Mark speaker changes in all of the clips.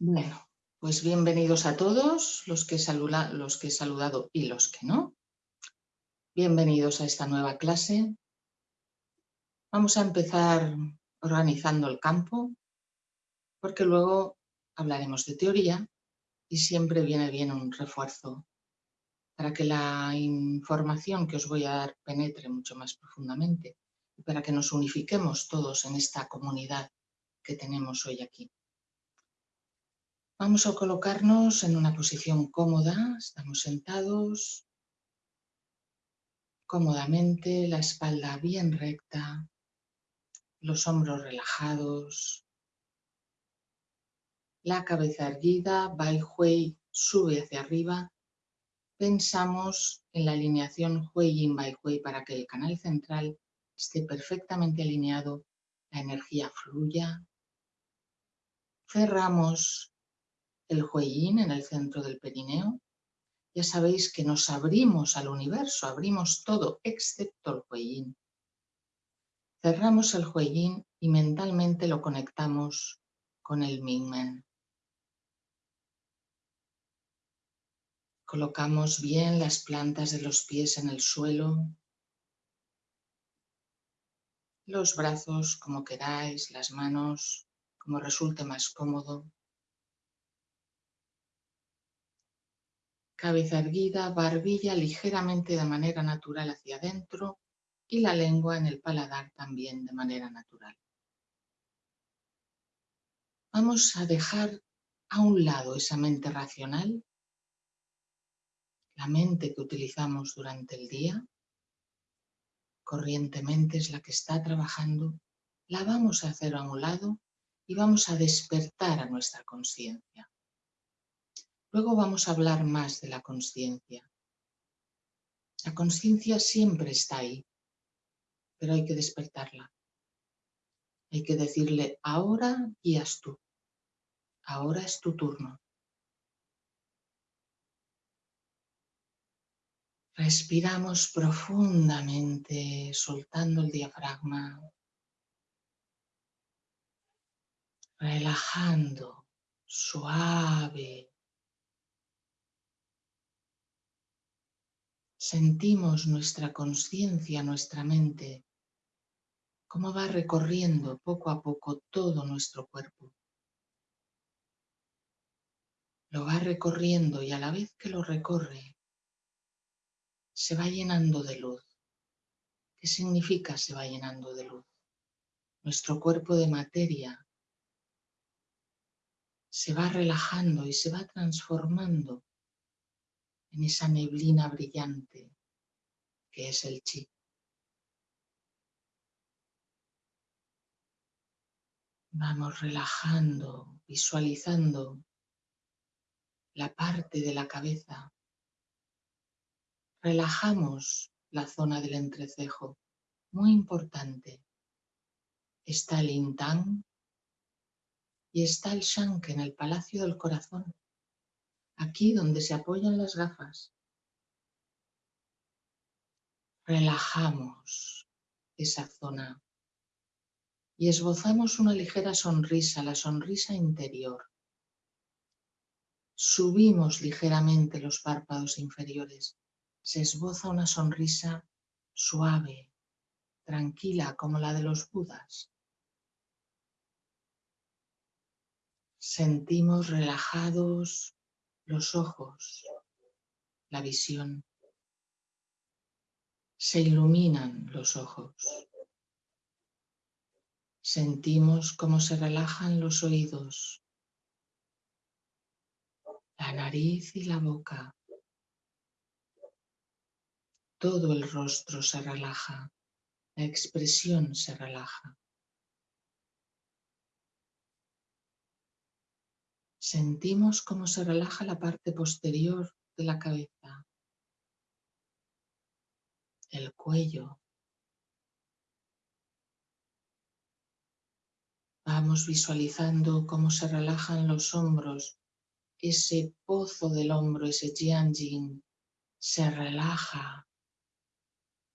Speaker 1: Bueno, pues bienvenidos a todos los que, los que he saludado y los que no. Bienvenidos a esta nueva clase. Vamos a empezar organizando el campo, porque luego hablaremos de teoría y siempre viene bien un refuerzo para que la información que os voy a dar penetre mucho más profundamente y para que nos unifiquemos todos en esta comunidad que tenemos hoy aquí. Vamos a colocarnos en una posición cómoda, estamos sentados. Cómodamente, la espalda bien recta, los hombros relajados, la cabeza erguida, Bai Hui sube hacia arriba, pensamos en la alineación Hui Yin Bai Hui para que el canal central esté perfectamente alineado, la energía fluya, cerramos el huellín en el centro del perineo. Ya sabéis que nos abrimos al universo, abrimos todo excepto el huellín. Cerramos el huellín y mentalmente lo conectamos con el Mingmen. Colocamos bien las plantas de los pies en el suelo, los brazos como queráis, las manos como resulte más cómodo. Cabeza erguida, barbilla ligeramente de manera natural hacia adentro y la lengua en el paladar también de manera natural. Vamos a dejar a un lado esa mente racional, la mente que utilizamos durante el día, corrientemente es la que está trabajando, la vamos a hacer a un lado y vamos a despertar a nuestra conciencia. Luego vamos a hablar más de la conciencia. La conciencia siempre está ahí, pero hay que despertarla. Hay que decirle, ahora guías tú, ahora es tu turno. Respiramos profundamente, soltando el diafragma, relajando, suave, sentimos nuestra conciencia, nuestra mente, cómo va recorriendo poco a poco todo nuestro cuerpo. Lo va recorriendo y a la vez que lo recorre, se va llenando de luz. ¿Qué significa se va llenando de luz? Nuestro cuerpo de materia se va relajando y se va transformando en esa neblina brillante que es el chi. Vamos relajando, visualizando la parte de la cabeza. Relajamos la zona del entrecejo, muy importante. Está el Intang y está el Shank en el Palacio del Corazón aquí donde se apoyan las gafas. Relajamos esa zona y esbozamos una ligera sonrisa, la sonrisa interior. Subimos ligeramente los párpados inferiores. Se esboza una sonrisa suave, tranquila, como la de los budas. Sentimos relajados los ojos, la visión. Se iluminan los ojos. Sentimos cómo se relajan los oídos, la nariz y la boca. Todo el rostro se relaja, la expresión se relaja. Sentimos cómo se relaja la parte posterior de la cabeza, el cuello. Vamos visualizando cómo se relajan los hombros, ese pozo del hombro, ese jianjin, se relaja,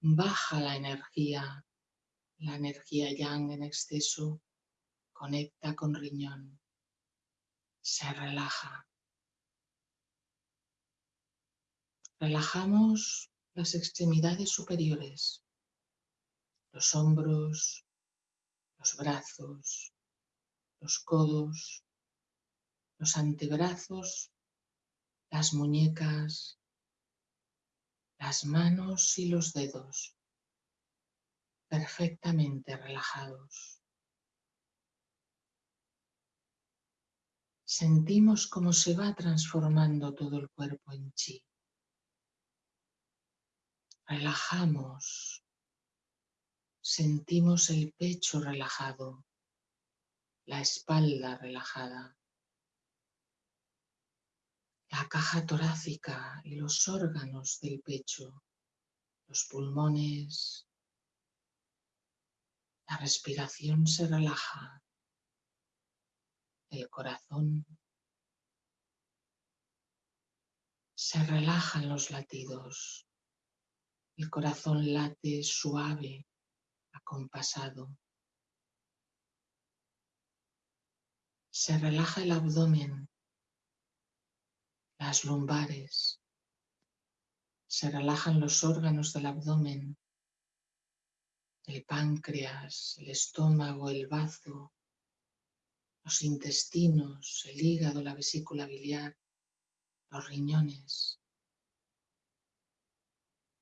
Speaker 1: baja la energía, la energía yang en exceso, conecta con riñón se relaja. Relajamos las extremidades superiores, los hombros, los brazos, los codos, los antebrazos, las muñecas, las manos y los dedos perfectamente relajados. Sentimos cómo se va transformando todo el cuerpo en chi. Relajamos. Sentimos el pecho relajado, la espalda relajada, la caja torácica y los órganos del pecho, los pulmones. La respiración se relaja, el corazón. Se relajan los latidos, el corazón late suave, acompasado. Se relaja el abdomen las lumbares. Se relajan los órganos del abdomen, el páncreas, el estómago, el bazo, los intestinos, el hígado, la vesícula biliar, los riñones,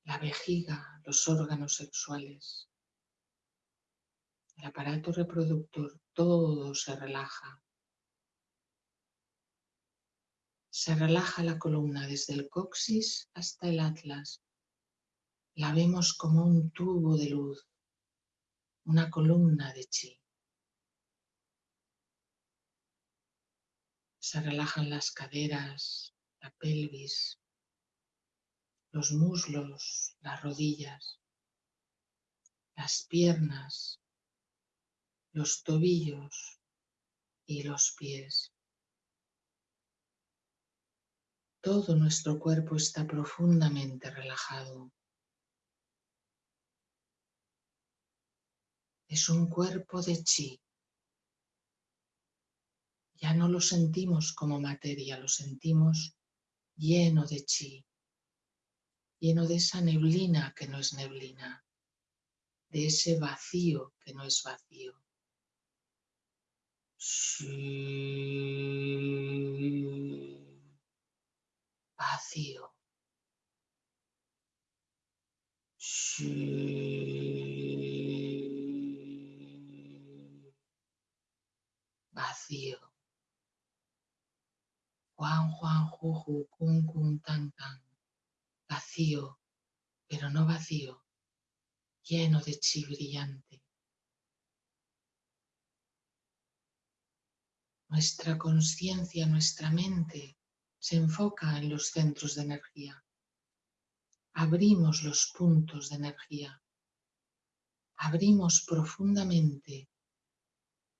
Speaker 1: la vejiga, los órganos sexuales, el aparato reproductor, todo se relaja. Se relaja la columna desde el coxis hasta el atlas. La vemos como un tubo de luz, una columna de chi. Se relajan las caderas, la pelvis, los muslos, las rodillas, las piernas, los tobillos y los pies. Todo nuestro cuerpo está profundamente relajado. Es un cuerpo de chi. Ya no lo sentimos como materia, lo sentimos lleno de chi, lleno de esa neblina que no es neblina, de ese vacío que no es vacío. vacío. Vacío. Juan, Juan, Juju, Kun, Kun, Tan, Tan. Vacío, pero no vacío, lleno de chi brillante. Nuestra conciencia, nuestra mente se enfoca en los centros de energía. Abrimos los puntos de energía. Abrimos profundamente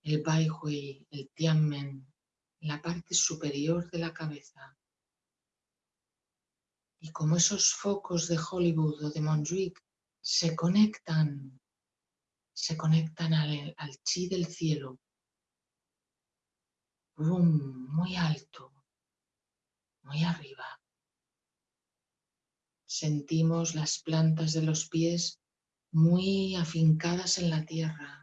Speaker 1: el Bai Hui, el Tianmen, en la parte superior de la cabeza. Y como esos focos de Hollywood o de Montjuic se conectan, se conectan al, al chi del cielo, boom, muy alto, muy arriba. Sentimos las plantas de los pies muy afincadas en la tierra.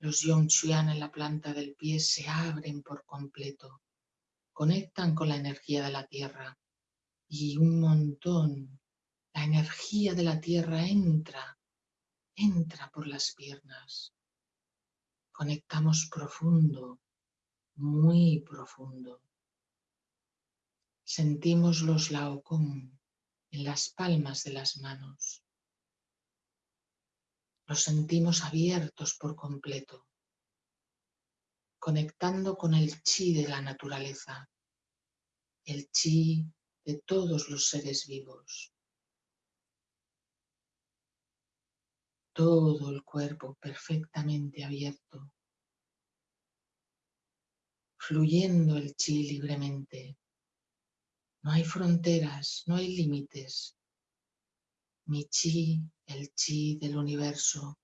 Speaker 1: Los Yongchuan en la planta del pie se abren por completo, conectan con la energía de la tierra y un montón, la energía de la tierra entra, entra por las piernas. Conectamos profundo, muy profundo. Sentimos los laocón en las palmas de las manos. Los sentimos abiertos por completo, conectando con el chi de la naturaleza, el chi de todos los seres vivos. Todo el cuerpo perfectamente abierto, fluyendo el chi libremente no hay fronteras, no hay límites. Mi chi, el chi del universo,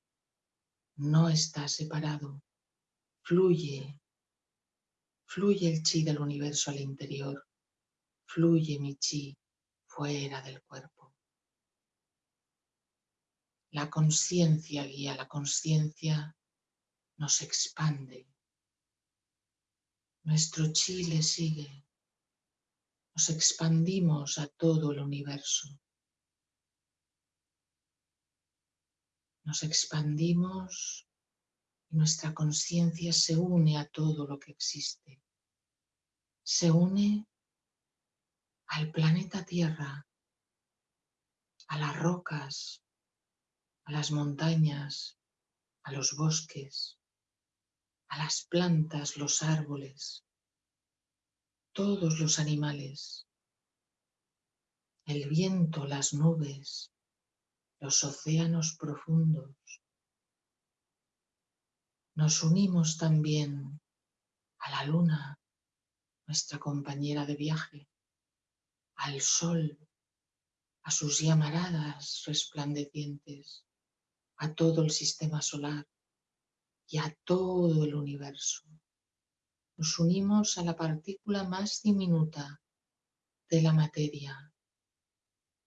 Speaker 1: no está separado. Fluye, Fluye el chi del universo al interior. Fluye mi chi fuera del cuerpo. La conciencia guía, la conciencia nos expande. Nuestro chi le sigue. Nos expandimos a todo el universo. Nos expandimos y nuestra conciencia se une a todo lo que existe. Se une al planeta Tierra, a las rocas, a las montañas, a los bosques, a las plantas, los árboles, todos los animales, el viento, las nubes, los océanos profundos. Nos unimos también a la luna, nuestra compañera de viaje, al sol, a sus llamaradas resplandecientes, a todo el sistema solar y a todo el universo. Nos unimos a la partícula más diminuta de la materia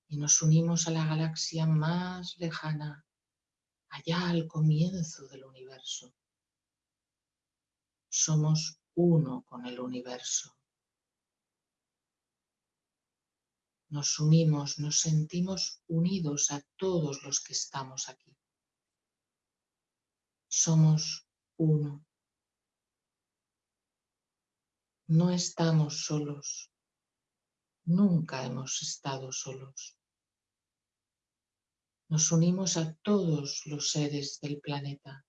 Speaker 1: y nos unimos a la galaxia más lejana, allá al comienzo del universo. Somos uno con el universo. Nos unimos, nos sentimos unidos a todos los que estamos aquí. Somos uno. No estamos solos. Nunca hemos estado solos. Nos unimos a todos los seres del planeta,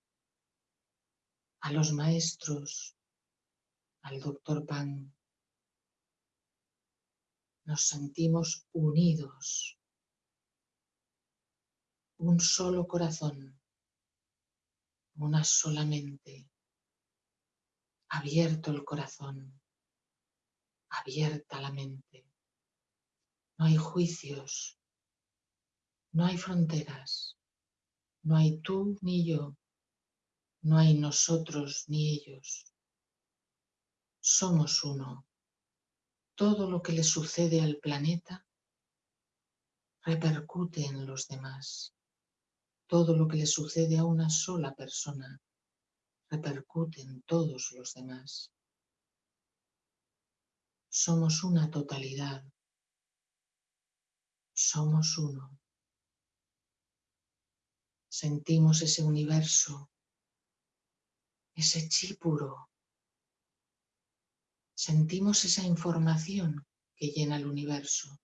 Speaker 1: a los maestros, al doctor Pan. Nos sentimos unidos, un solo corazón, una sola mente, abierto el corazón, abierta la mente. No hay juicios, no hay fronteras, no hay tú ni yo, no hay nosotros ni ellos. Somos uno. Todo lo que le sucede al planeta repercute en los demás. Todo lo que le sucede a una sola persona repercute en todos los demás. Somos una totalidad. Somos uno. Sentimos ese universo, ese chi puro. Sentimos esa información que llena el universo.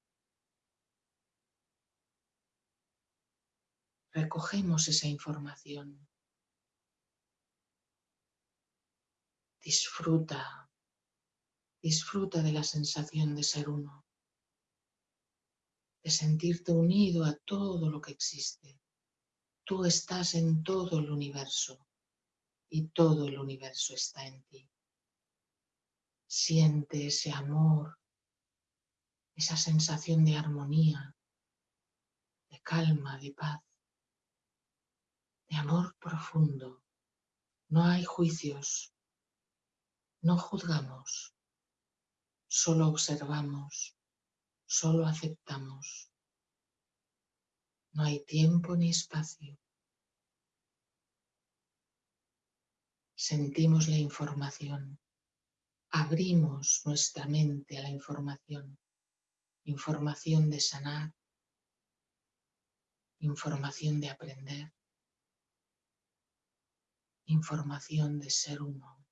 Speaker 1: Recogemos esa información. Disfruta, disfruta de la sensación de ser uno, de sentirte unido a todo lo que existe. Tú estás en todo el universo y todo el universo está en ti. Siente ese amor, esa sensación de armonía, de calma, de paz, de amor profundo. No hay juicios, no juzgamos, solo observamos, solo aceptamos. No hay tiempo ni espacio. Sentimos la información. Abrimos nuestra mente a la información. Información de sanar. Información de aprender. Información de ser uno.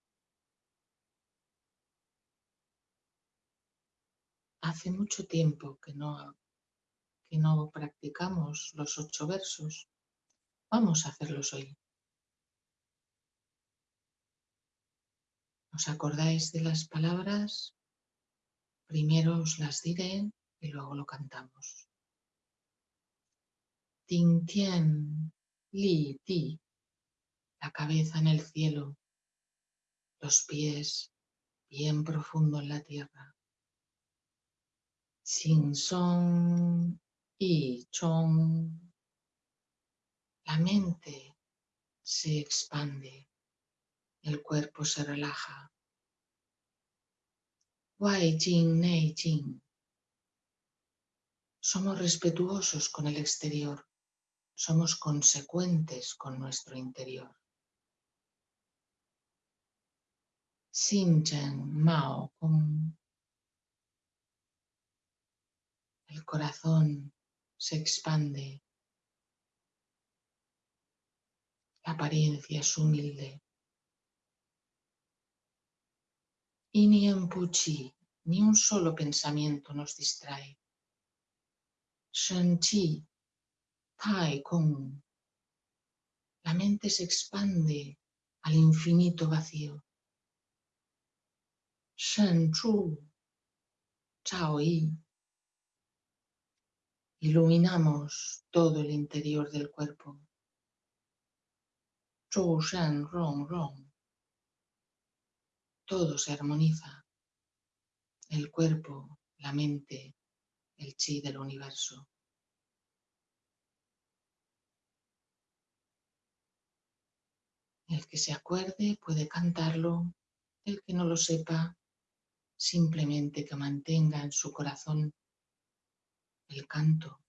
Speaker 1: Hace mucho tiempo que no no practicamos los ocho versos, vamos a hacerlos hoy. ¿Os acordáis de las palabras? Primero os las diré y luego lo cantamos. Ting Tien Li Ti, la cabeza en el cielo, los pies bien profundo en la tierra. Sin son y chong. La mente se expande, el cuerpo se relaja. Wai Jing Nei Jing. Somos respetuosos con el exterior, somos consecuentes con nuestro interior. Xin Chen Mao Kong. El corazón se expande. La apariencia es humilde. Y ni en Puchi, ni un solo pensamiento nos distrae. Shen Chi, Tai Kong. La mente se expande al infinito vacío. Shen Chu, Chao Yi. Iluminamos todo el interior del cuerpo. Zhou Shen Rong Rong. Todo se armoniza. El cuerpo, la mente, el chi del universo. El que se acuerde puede cantarlo, el que no lo sepa, simplemente que mantenga en su corazón el canto.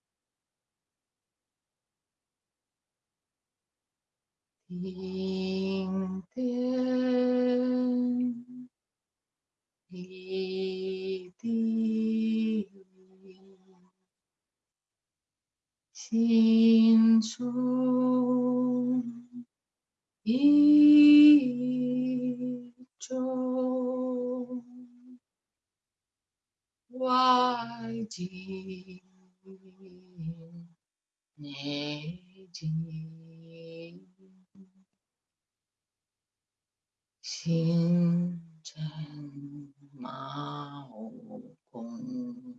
Speaker 1: Sin y 外景内景，星辰毛功，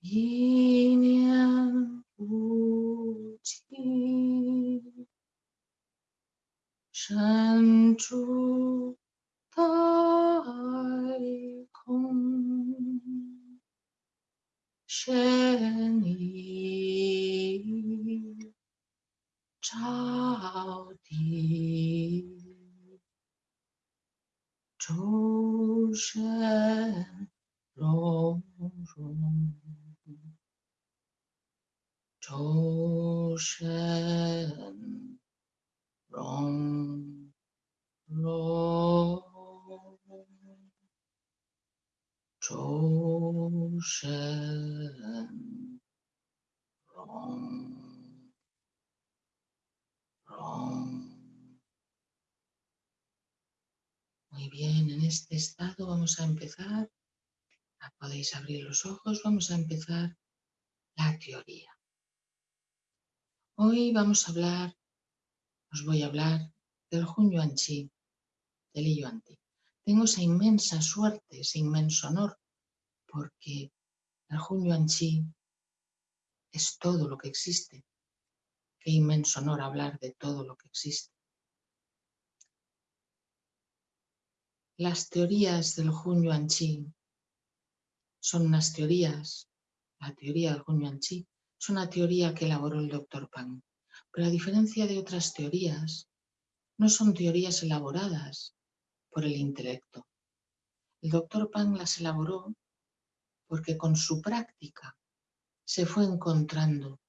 Speaker 1: 一念不起，深处。太空，身影照地，诸神荣融，诸生。A empezar. Podéis abrir los ojos, vamos a empezar la teoría. Hoy vamos a hablar, os voy a hablar del Hun Yuan Chi, del Li Yuan Ti. Tengo esa inmensa suerte, ese inmenso honor, porque el Hun Yuan Chi es todo lo que existe. Qué inmenso honor hablar de todo lo que existe. Las teorías del Hun Yuan Chi son unas teorías, la teoría del Hun Yuan Chi es una teoría que elaboró el doctor Pang, pero a diferencia de otras teorías, no son teorías elaboradas por el intelecto. El doctor Pang las elaboró porque con su práctica se fue encontrando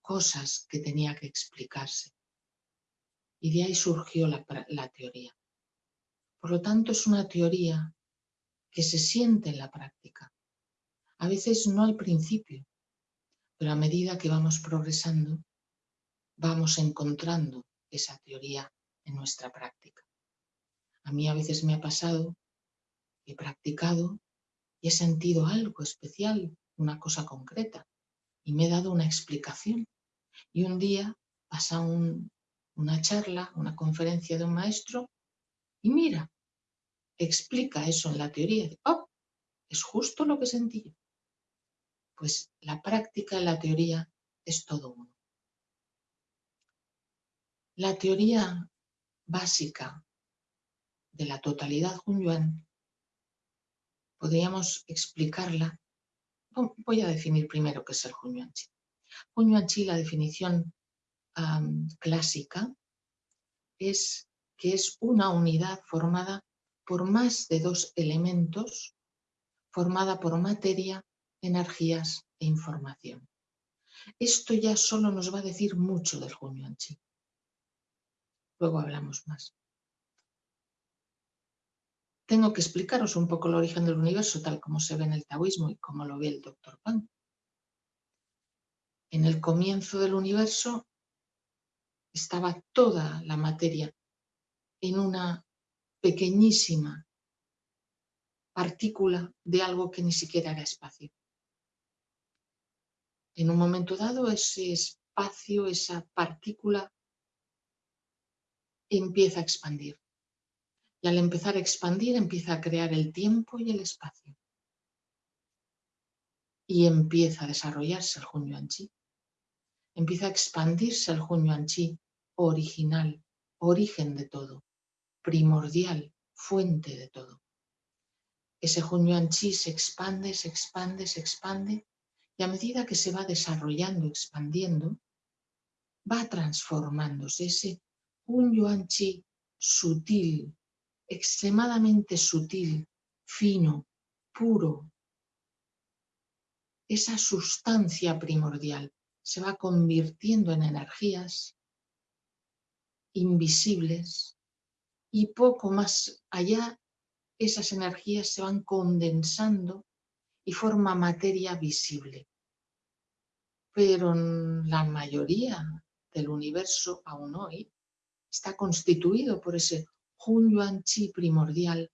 Speaker 1: cosas que tenía que explicarse. Y de ahí surgió la, la, teoría. Por lo tanto, es una teoría que se siente en la práctica. A veces no al principio, pero a medida que vamos progresando, vamos encontrando esa teoría en nuestra práctica. A mí a veces me ha pasado, he practicado y he sentido algo especial, una cosa concreta, y me he dado una explicación. Y un día pasa una charla, una conferencia de un maestro, y mira, explica eso en la teoría. ¡Oh! Es justo lo que sentí pues la práctica y la teoría es todo uno. La teoría básica de la totalidad Hunyuan podríamos explicarla. Voy a definir primero qué es el Hunyuan Chi. Hunyuan Chi, la definición clásica, es que es una unidad formada por más de dos elementos, formada por materia, energías e información. Esto ya solo nos va a decir mucho del Hunyuan Chi. Luego hablamos más. Tengo que explicaros un poco el origen del universo tal como se ve en el taoísmo y como lo ve el doctor Pan. En el comienzo del universo estaba toda la materia en una pequeñísima partícula de algo que ni siquiera era espacio. En un momento dado ese espacio, esa partícula empieza a expandir. Y al empezar a expandir empieza a crear el tiempo y el espacio. Y empieza a desarrollarse el Hunyuan Chi. Empieza a expandirse el Hunyuan Chi original, origen de todo primordial, fuente de todo. Ese Hunyuan Chi se expande, se expande, se expande y a medida que se va desarrollando, expandiendo, va transformándose ese Hunyuan Chi sutil, extremadamente sutil, fino, puro. Esa sustancia primordial se va convirtiendo en energías invisibles, y poco más allá esas energías se van condensando y forma materia visible. Pero la mayoría del universo aún hoy está constituido por ese Hunyuan Chi primordial,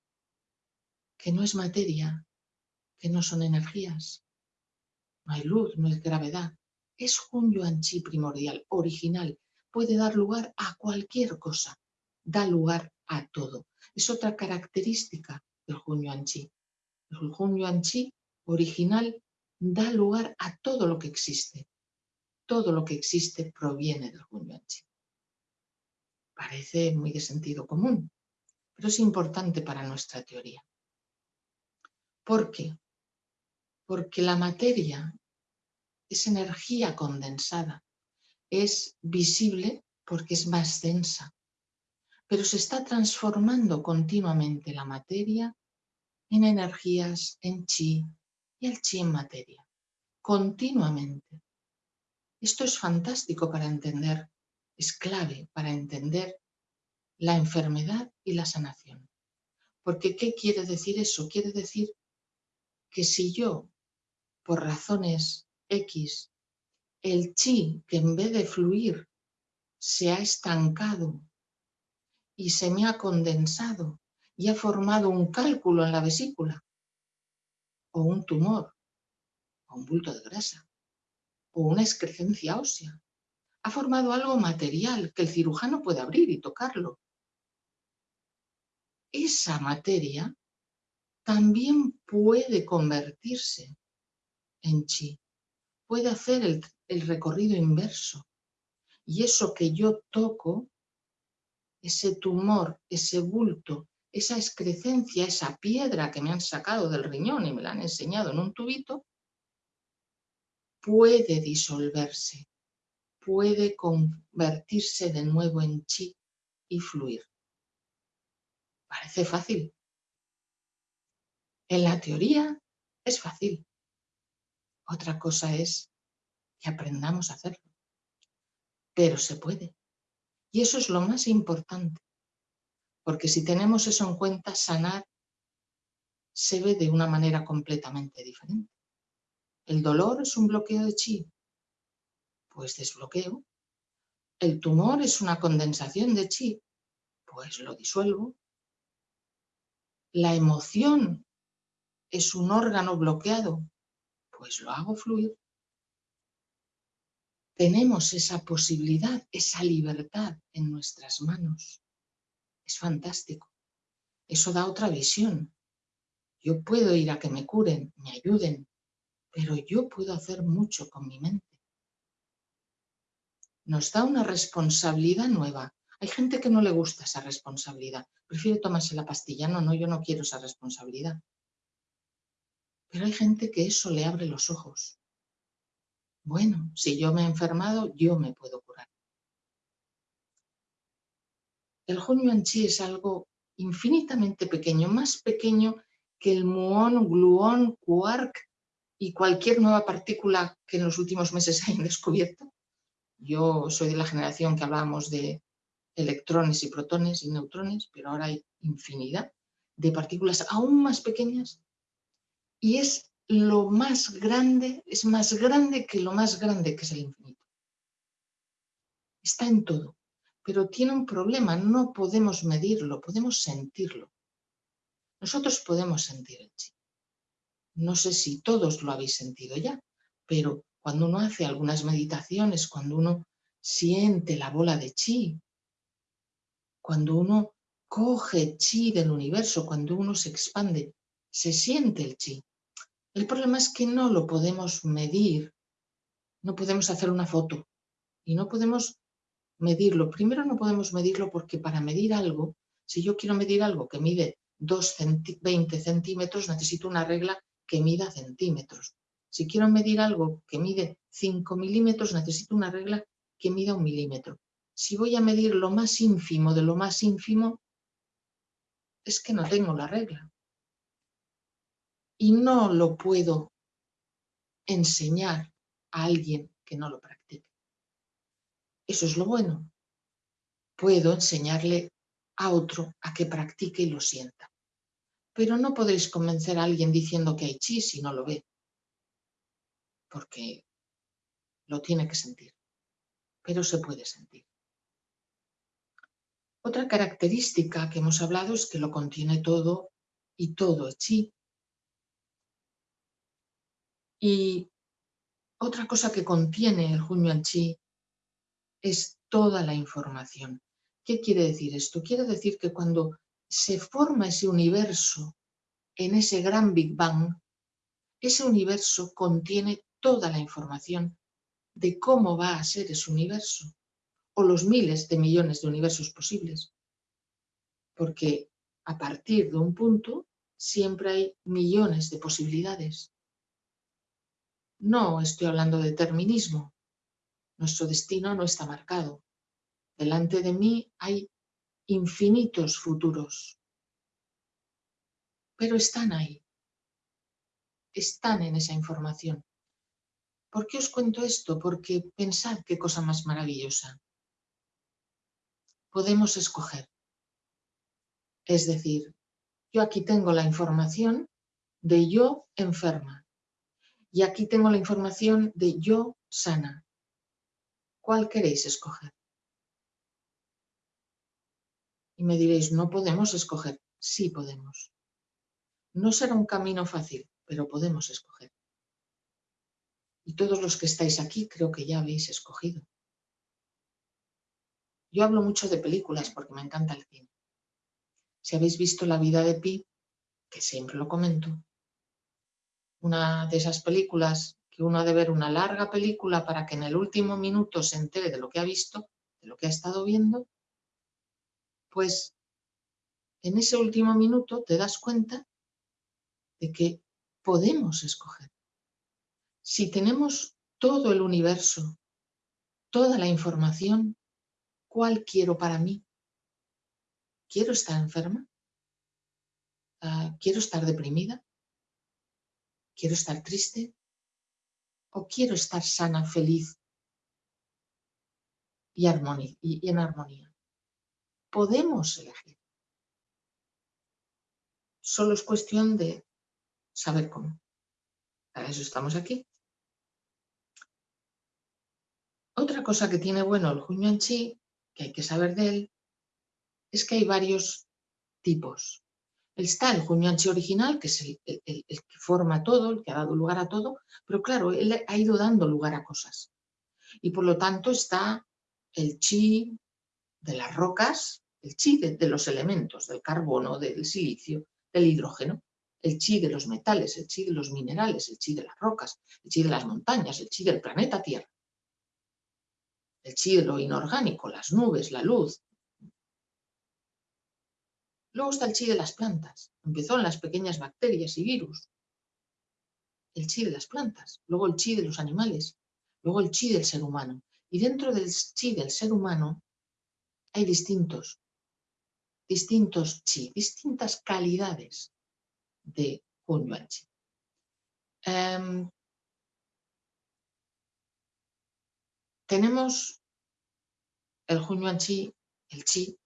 Speaker 1: que no es materia, que no son energías, no hay luz, no hay gravedad, es Hunyuan Chi primordial, original, puede dar lugar a cualquier cosa, da lugar a todo. Es otra característica del Hunyuan Chi. El Hunyuan Chi original da lugar a todo lo que existe. Todo lo que existe proviene del Hunyuan Chi. Parece muy de sentido común, pero es importante para nuestra teoría. ¿Por qué? Porque la materia es energía condensada, es visible porque es más densa, pero se está transformando continuamente la materia en energías, en chi y el chi en materia, continuamente. Esto es fantástico para entender, es clave para entender la enfermedad y la sanación. Porque ¿qué quiere decir eso? Quiere decir que si yo, por razones X, el chi que en vez de fluir se ha estancado y se me ha condensado y ha formado un cálculo en la vesícula, o un tumor, o un bulto de grasa, o una excrecencia ósea. Ha formado algo material que el cirujano puede abrir y tocarlo. Esa materia también puede convertirse en chi, puede hacer el, el recorrido inverso. Y eso que yo toco ese tumor, ese bulto, esa excrecencia, esa piedra que me han sacado del riñón y me la han enseñado en un tubito, puede disolverse, puede convertirse de nuevo en chi y fluir. Parece fácil. En la teoría es fácil. Otra cosa es que aprendamos a hacerlo. Pero se puede. Y eso es lo más importante, porque si tenemos eso en cuenta, sanar se ve de una manera completamente diferente. ¿El dolor es un bloqueo de chi? Pues desbloqueo. ¿El tumor es una condensación de chi? Pues lo disuelvo. ¿La emoción es un órgano bloqueado? Pues lo hago fluir tenemos esa posibilidad, esa libertad en nuestras manos. Es fantástico. Eso da otra visión. Yo puedo ir a que me curen, me ayuden, pero yo puedo hacer mucho con mi mente. Nos da una responsabilidad nueva. Hay gente que no le gusta esa responsabilidad. Prefiere tomarse la pastilla. No, no, yo no quiero esa responsabilidad. Pero hay gente que eso le abre los ojos. Bueno, si yo me he enfermado, yo me puedo curar. El Hunyuan Chi es algo infinitamente pequeño, más pequeño que el muón, gluón, quark y cualquier nueva partícula que en los últimos meses hayan descubierto. Yo soy de la generación que hablábamos de electrones y protones y neutrones, pero ahora hay infinidad de partículas aún más pequeñas y es lo más grande, es más grande que lo más grande que es el infinito. Está en todo, pero tiene un problema, no podemos medirlo, podemos sentirlo. Nosotros podemos sentir el chi. No sé si todos lo habéis sentido ya, pero cuando uno hace algunas meditaciones, cuando uno siente la bola de chi, cuando uno coge chi del universo, cuando uno se expande, se siente el chi. El problema es que no lo podemos medir, no podemos hacer una foto y no podemos medirlo. Primero no podemos medirlo porque para medir algo, si yo quiero medir algo que mide 2 20 centímetros, necesito una regla que mida centímetros. Si quiero medir algo que mide 5 milímetros, necesito una regla que mida un milímetro. Si voy a medir lo más ínfimo de lo más ínfimo, es que no tengo la regla y no lo puedo enseñar a alguien que no lo practique. Eso es lo bueno. Puedo enseñarle a otro a que practique y lo sienta. Pero no podéis convencer a alguien diciendo que hay chi si no lo ve. Porque lo tiene que sentir. Pero se puede sentir. Otra característica que hemos hablado es que lo contiene todo y todo es chi. Y otra cosa que contiene el Hunyuan Chi es toda la información. ¿Qué quiere decir esto? Quiere decir que cuando se forma ese universo en ese gran Big Bang, ese universo contiene toda la información de cómo va a ser ese universo, o los miles de millones de universos posibles. Porque a partir de un punto siempre hay millones de posibilidades. No estoy hablando de determinismo. Nuestro destino no está marcado. Delante de mí hay infinitos futuros. Pero están ahí. Están en esa información. ¿Por qué os cuento esto? Porque pensad qué cosa más maravillosa. Podemos escoger. Es decir, yo aquí tengo la información de yo enferma. Y aquí tengo la información de yo sana. ¿Cuál queréis escoger? Y me diréis, no podemos escoger. Sí podemos. No será un camino fácil, pero podemos escoger. Y todos los que estáis aquí creo que ya habéis escogido. Yo hablo mucho de películas porque me encanta el cine. Si habéis visto La vida de Pi, que siempre lo comento, una de esas películas que uno ha de ver una larga película para que en el último minuto se entere de lo que ha visto, de lo que ha estado viendo, pues en ese último minuto te das cuenta de que podemos escoger. Si tenemos todo el universo, toda la información, ¿cuál quiero para mí? ¿Quiero estar enferma? Ah, ¿Quiero estar deprimida? ¿Quiero estar triste? ¿O quiero estar sana, feliz y, y en armonía? Podemos elegir. Solo es cuestión de saber cómo. Para eso estamos aquí. Otra cosa que tiene bueno el Hunyuan Chi, que hay que saber de él, es que hay varios tipos. Está el Chi original, que es el, que forma todo, el que ha dado lugar a todo, pero claro, él ha ido dando lugar a cosas. Y por lo tanto está el chi de las rocas, el chi de, los elementos, del carbono, del silicio, del hidrógeno, el chi de los metales, el chi de los minerales, el chi de las rocas, el chi de las montañas, el chi del planeta Tierra, el chi de lo inorgánico, las nubes, la luz, Luego está el chi de las plantas. Empezó en las pequeñas bacterias y virus. El chi de las plantas. Luego el chi de los animales. Luego el chi del ser humano. Y dentro del chi del ser humano hay distintos. distintos chi, distintas calidades de Hunyuan Chi. Em, tenemos el Hunyuan Chi, el Chi,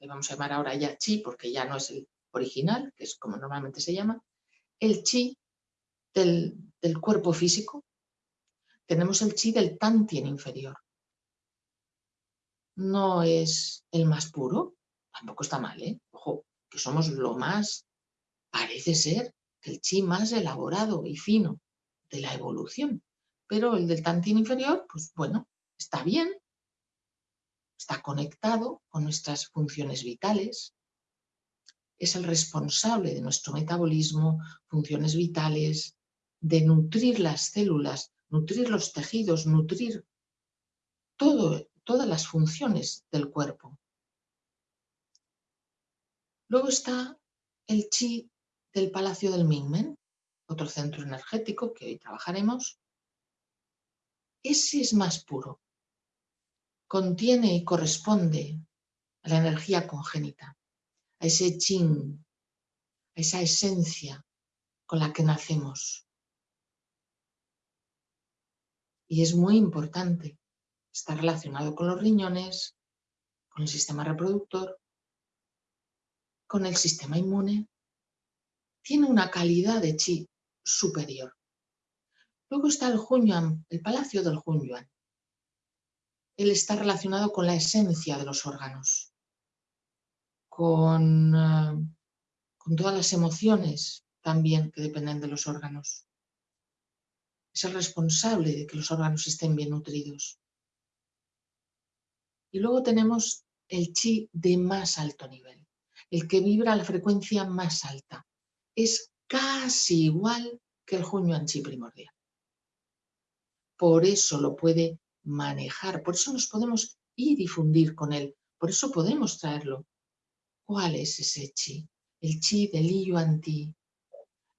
Speaker 1: le vamos a llamar ahora ya Chi porque ya no es el original, que es como normalmente se llama, el Chi del, del cuerpo físico, tenemos el Chi del Tantien inferior. No es el más puro, tampoco está mal, ¿eh? Ojo, que somos lo más, parece ser, el chi más elaborado y fino de la evolución. Pero el del Tantien inferior, pues bueno, está bien, está conectado con nuestras funciones vitales, es el responsable de nuestro metabolismo, funciones vitales, de nutrir las células, nutrir los tejidos, nutrir todas las funciones del cuerpo. Luego está el chi del Palacio del Mingmen, otro centro energético que hoy trabajaremos. Ese es más puro. Contiene y corresponde a la energía congénita, a ese chin, a esa esencia con la que nacemos. Y es muy importante. Está relacionado con los riñones, con el sistema reproductor, con el sistema inmune, tiene una calidad de chi superior. Luego está el Hunyuan, el palacio del Hunyuan. Él está relacionado con la esencia de los órganos, con, eh, con todas las emociones también que dependen de los órganos. Es el responsable de que los órganos estén bien nutridos. Y luego tenemos el chi de más alto nivel el que vibra a la frecuencia más alta. Es casi igual que el Hunyuan Chi primordial. Por eso lo puede manejar, por eso nos podemos y fundir con él, por eso podemos traerlo. ¿Cuál es ese chi? El chi del Yuan Ti,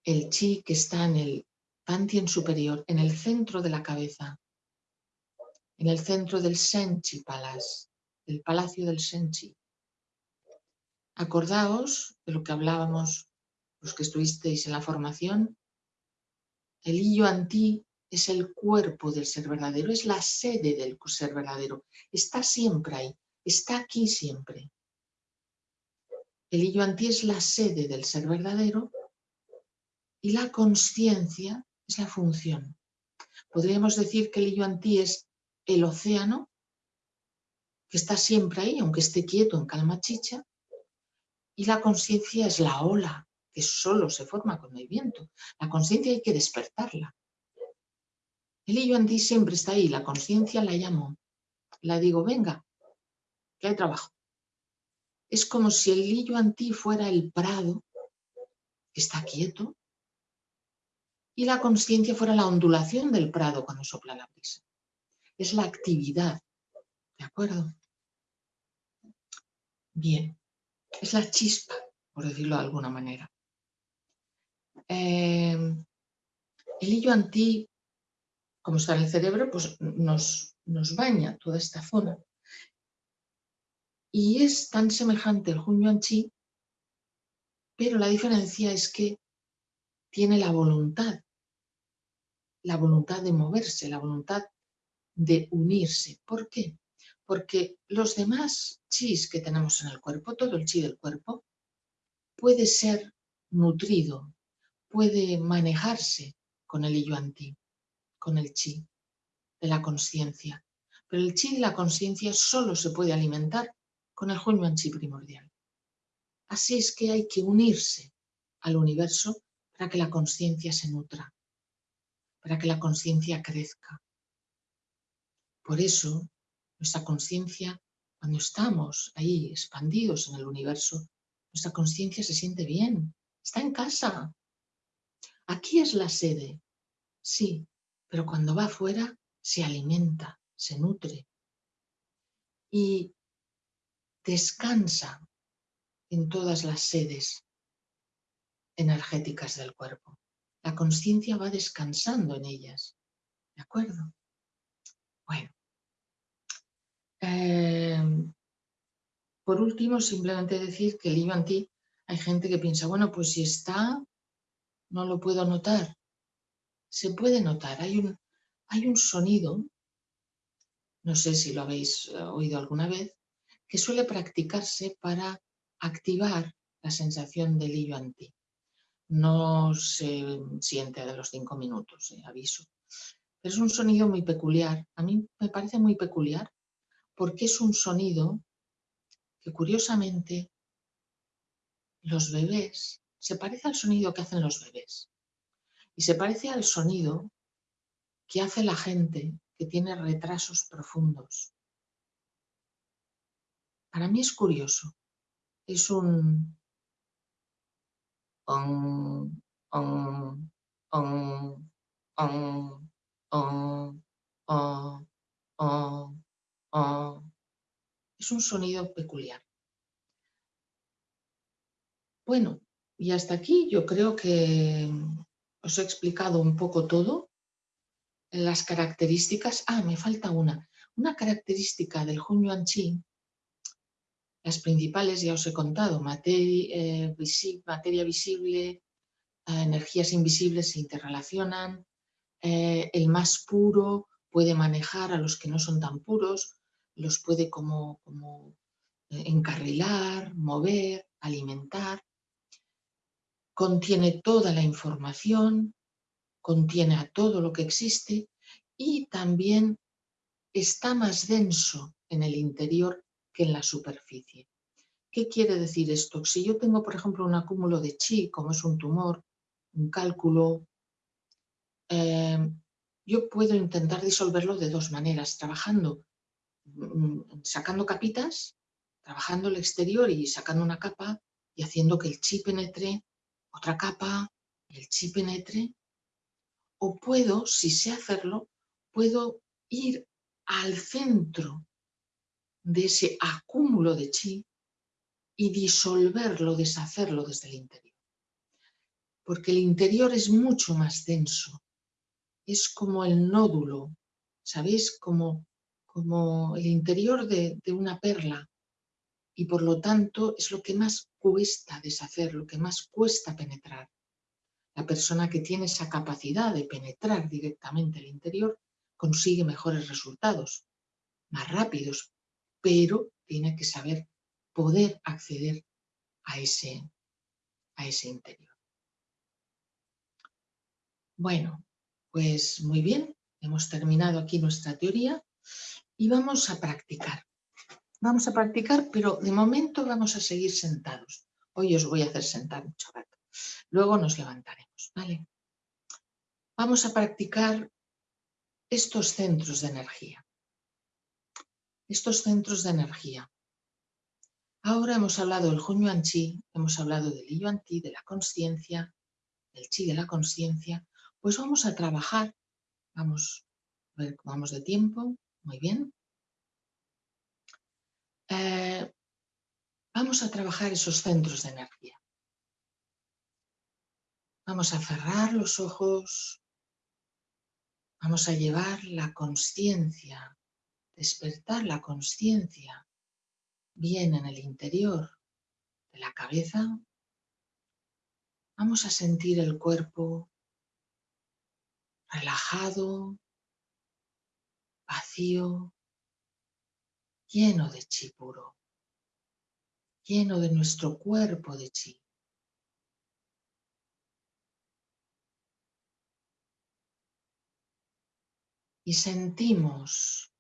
Speaker 1: el chi que está en el Tantien superior, en el centro de la cabeza, en el centro del Senchi Palace, el palacio del Senchi. Acordaos de lo que hablábamos los que estuvisteis en la formación. El Illo Antí es el cuerpo del ser verdadero, es la sede del ser verdadero. Está siempre ahí, está aquí siempre. El Illo Antí es la sede del ser verdadero y la conciencia es la función. Podríamos decir que el Illo Antí es el océano que está siempre ahí, aunque esté quieto en calma chicha, y la conciencia es la ola que solo se forma con el viento. La conciencia hay que despertarla. El illo ti siempre está ahí, la conciencia la llamo. La digo, venga, que hay trabajo. Es como si el illo ti fuera el prado, que está quieto, y la conciencia fuera la ondulación del prado cuando sopla la brisa. Es la actividad, ¿de acuerdo? Bien es la chispa, por decirlo de alguna manera. Em, el hillo antí, como está en el cerebro, pues nos, baña toda esta zona. Y es tan semejante el Hunyuan Chi, pero la diferencia es que tiene la voluntad, la voluntad de moverse, la voluntad de unirse. ¿Por qué? porque los demás chis que tenemos en el cuerpo, todo el chi del cuerpo, puede ser nutrido, puede manejarse con el yuan-ti, con el chi de la conciencia. Pero el chi de la conciencia solo se puede alimentar con el hunyuan chi primordial. Así es que hay que unirse al universo para que la conciencia se nutra, para que la conciencia crezca. Por eso nuestra conciencia, cuando estamos ahí expandidos en el universo, nuestra conciencia se siente bien, está en casa. Aquí es la sede, sí, pero cuando va afuera se alimenta, se nutre y descansa en todas las sedes energéticas del cuerpo. La conciencia va descansando en ellas. ¿De acuerdo? Bueno, Em, por último, simplemente decir que el yuan ti, hay gente que piensa, bueno, pues si está, no lo puedo notar. Se puede notar, hay un, hay un sonido, no sé si lo habéis eh, oído alguna vez, que suele practicarse para activar la sensación del yuan ti. No se siente de los cinco minutos, eh, aviso. Pero es un sonido muy peculiar. A mí me parece muy peculiar porque es un sonido que curiosamente los bebés se parece al sonido que hacen los bebés y se parece al sonido que hace la gente que tiene retrasos profundos. Para mí es curioso. Es un... Es un sonido peculiar. Bueno, y hasta aquí yo creo que os he explicado un poco todo. Las características... Ah, me falta una. Una característica del Hunyuan Chi, las principales ya os he contado, materia, eh, materia visible, eh, energías invisibles se interrelacionan, eh, el más puro puede manejar a los que no son tan puros, los puede como, como encarrilar, mover, alimentar contiene toda la información, contiene a todo lo que existe y también está más denso en el interior que en la superficie. ¿Qué quiere decir esto? Si yo tengo, por ejemplo, un acúmulo de chi, como es un tumor, un cálculo, em, yo puedo intentar disolverlo de dos maneras, trabajando, mm, sacando capitas, trabajando el exterior y sacando una capa y haciendo que el chi penetre otra capa, el chi penetre, o puedo, si sé hacerlo, puedo ir al centro de ese acúmulo de chi y disolverlo, deshacerlo desde el interior. Porque el interior es mucho más denso, es como el nódulo, ¿sabéis? Como, como el interior de, de una perla y por lo tanto es lo que más cuesta deshacer, lo que más cuesta penetrar. La persona que tiene esa capacidad de penetrar directamente el interior consigue mejores resultados, más rápidos, pero tiene que saber poder acceder a ese, a ese interior. Bueno, pues muy bien, hemos terminado aquí nuestra teoría y vamos a practicar. Vamos a practicar, pero de momento vamos a seguir sentados. Hoy os voy a hacer sentar mucho rato. Luego nos levantaremos, ¿vale? Vamos a practicar estos centros de energía. Estos centros de energía. Ahora hemos hablado del Hunyuan Chi, hemos hablado del Yuan Ti, de la conciencia, del Chi de la conciencia. Pues vamos a trabajar, vamos a ver vamos de tiempo, muy bien. Eh, vamos a trabajar esos centros de energía. Vamos a cerrar los ojos, vamos a llevar la conciencia, despertar la conciencia bien en el interior de la cabeza. Vamos a sentir el cuerpo relajado, vacío, lleno de chi puro, lleno de nuestro cuerpo de chi. Y sentimos,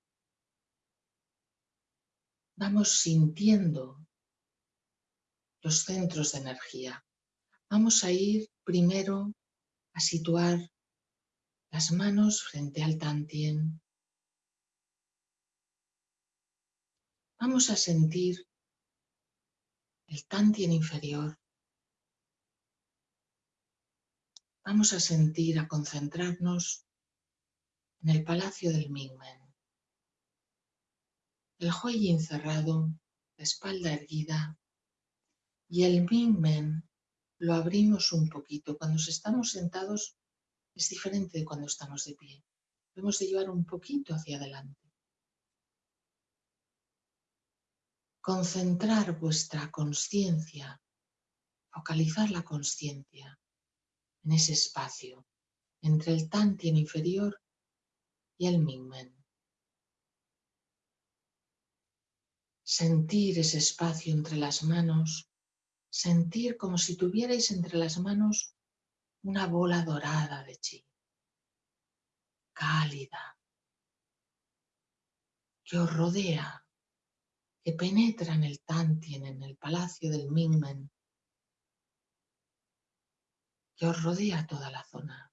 Speaker 1: vamos sintiendo los centros de energía. Vamos a ir primero a situar las manos frente al tantien, Vamos a sentir el tantien inferior. Vamos a sentir, a concentrarnos en el palacio del Mingmen. El Huiyin cerrado, la espalda erguida y el Mingmen lo abrimos un poquito. Cuando estamos sentados es diferente de cuando estamos de pie. Lo hemos de llevar un poquito hacia adelante. Concentrar vuestra conciencia, focalizar la conciencia en ese espacio entre el Tantien inferior y el Mingmen. Sentir ese espacio entre las manos, sentir como si tuvierais entre las manos una bola dorada de chi, cálida, que os rodea, penetra en el Tantien, en el palacio del Mingmen, que os rodea toda la zona.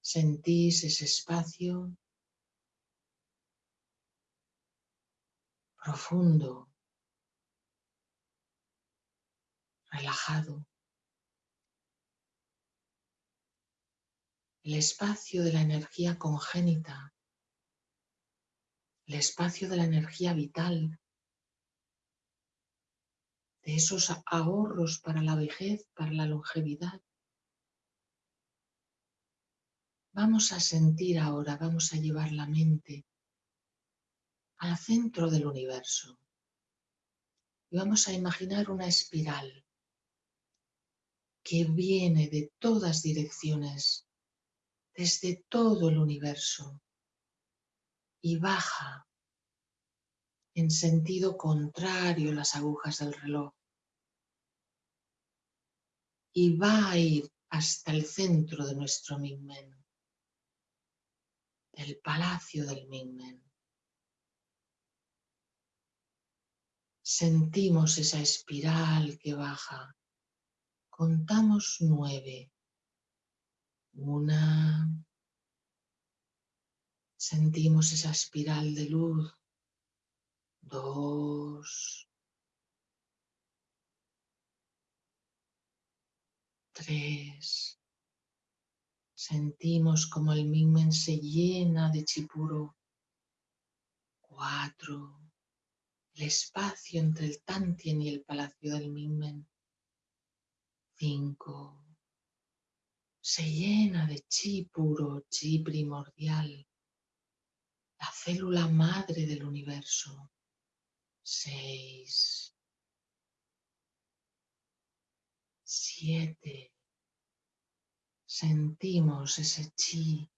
Speaker 1: Sentís ese espacio profundo, relajado. El espacio de la energía congénita, el espacio de la energía vital, de esos ahorros para la vejez, para la longevidad. Vamos a sentir ahora, vamos a llevar la mente al centro del universo. Y vamos a imaginar una espiral que viene de todas direcciones, desde todo el universo, y baja en sentido contrario las agujas del reloj. Y va a ir hasta el centro de nuestro Mingmen, del palacio del Mingmen. Sentimos esa espiral que baja. Contamos nueve. Una. Sentimos esa espiral de luz. Dos. Tres. Sentimos como el Mingmen se llena de chipuro. Cuatro el espacio entre el Tantien y el palacio del Mingmen. Cinco. Se llena de chi puro, chi primordial, la célula madre del universo. Seis. Siete. Sentimos ese chi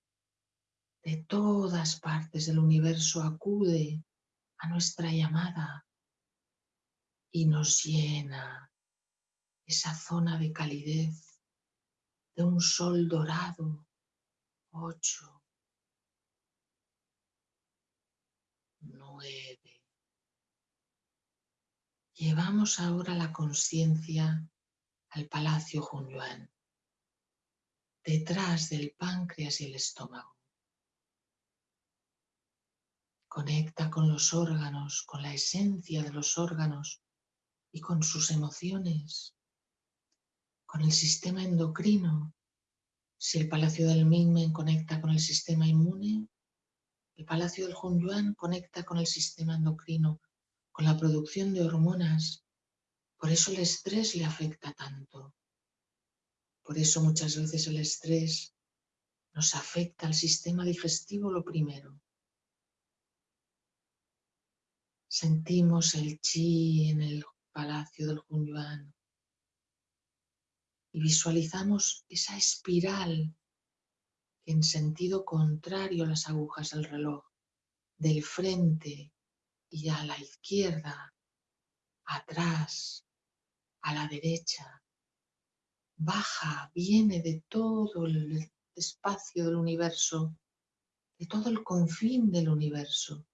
Speaker 1: de todas partes del universo acude a nuestra llamada y nos llena esa zona de calidez de un sol dorado. Ocho, nueve. Llevamos ahora la conciencia al Palacio Hunyuan, detrás del páncreas y el estómago. Conecta con los órganos, con la esencia de los órganos y con sus emociones, con el sistema endocrino. Si el Palacio del Mingmen conecta con el sistema inmune, el Palacio del Hunyuan conecta con el sistema endocrino, con la producción de hormonas. Por eso el estrés le afecta tanto. Por eso muchas veces el estrés nos afecta al sistema digestivo lo primero. Sentimos el chi en el palacio del Hunyuan y visualizamos esa espiral en sentido contrario a las agujas del reloj, del frente y a la izquierda, atrás, a la derecha, baja, viene de todo el espacio del universo, de todo el confín del universo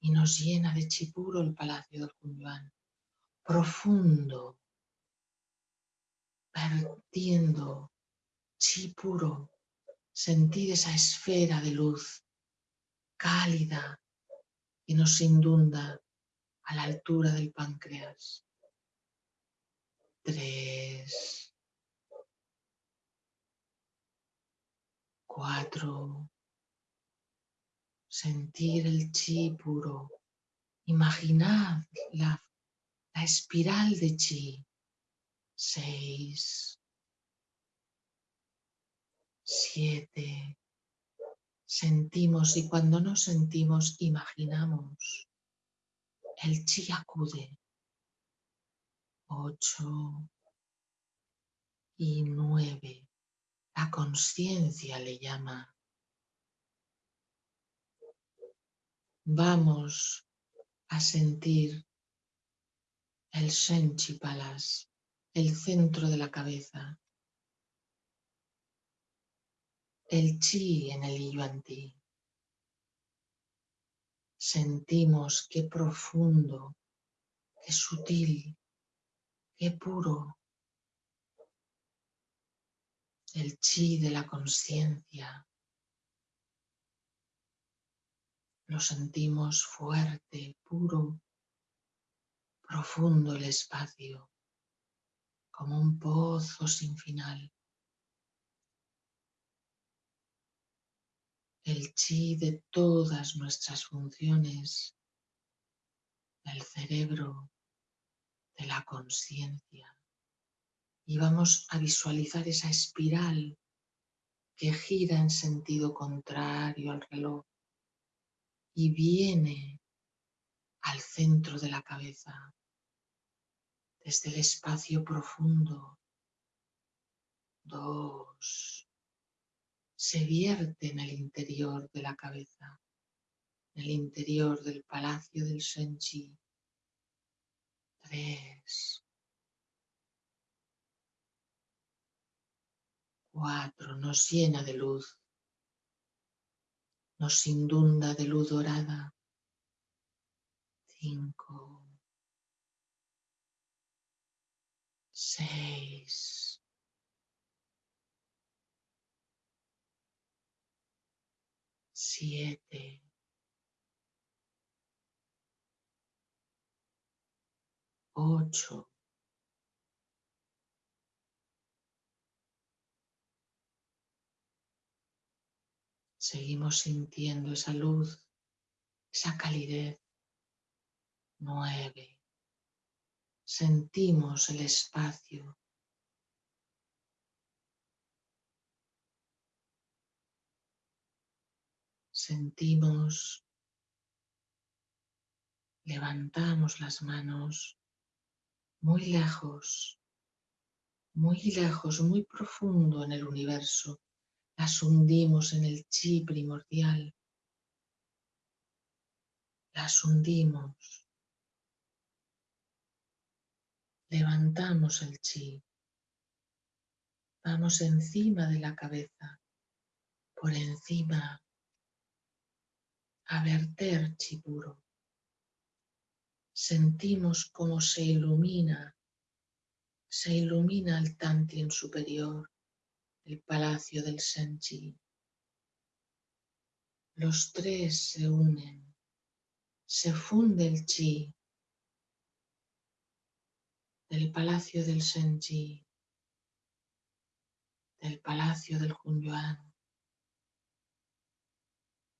Speaker 1: y nos llena de chipuro el palacio del Cunyuan, profundo, vertiendo chipuro, sentir esa esfera de luz cálida que nos inunda a la altura del páncreas. Tres, cuatro, sentir el chi puro. Imaginad la, la espiral de chi. Seis, siete, sentimos y cuando no sentimos imaginamos. El chi acude. Ocho y nueve. La conciencia le llama. Vamos a sentir el Senchi Palas, el centro de la cabeza, el chi en el yuan-ti. Sentimos qué profundo, qué sutil, qué puro el chi de la conciencia. Lo sentimos fuerte, puro, profundo el espacio, como un pozo sin final. El chi de todas nuestras funciones, del cerebro, de la conciencia. Y vamos a visualizar esa espiral que gira en sentido contrario al reloj y viene al centro de la cabeza, desde el espacio profundo. Dos. Se vierte en el interior de la cabeza, en el interior del palacio del Senchi. Tres. Cuatro. Nos llena de luz. Nos inunda de luz dorada cinco, seis, siete, ocho, Seguimos sintiendo esa luz, esa calidez nueve. Sentimos el espacio. Sentimos, levantamos las manos muy lejos, muy lejos, muy profundo en el universo. Las hundimos en el chi primordial. Las hundimos Levantamos el chi. Vamos encima de la cabeza, por encima, a verter chi puro. Sentimos cómo se ilumina, se ilumina el Tantien superior, el palacio del Senchi. Los tres se unen, se funde el chi del palacio del Senji, del palacio del Hunyuan,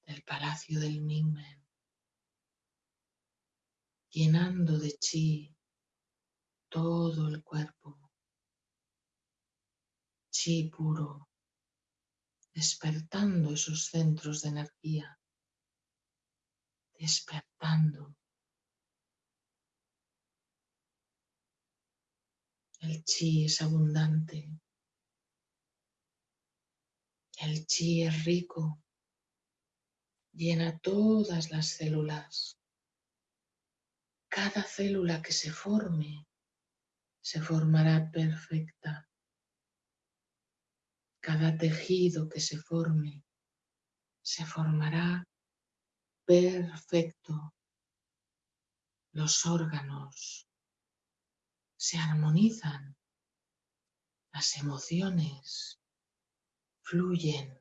Speaker 1: del palacio del Mingmen, llenando de chi todo el cuerpo, chi puro, despertando esos centros de energía, despertando El chi es abundante. El chi es rico. Llena todas las células. Cada célula que se forme se formará perfecta. Cada tejido que se forme se formará perfecto. Los órganos, se armonizan, las emociones fluyen,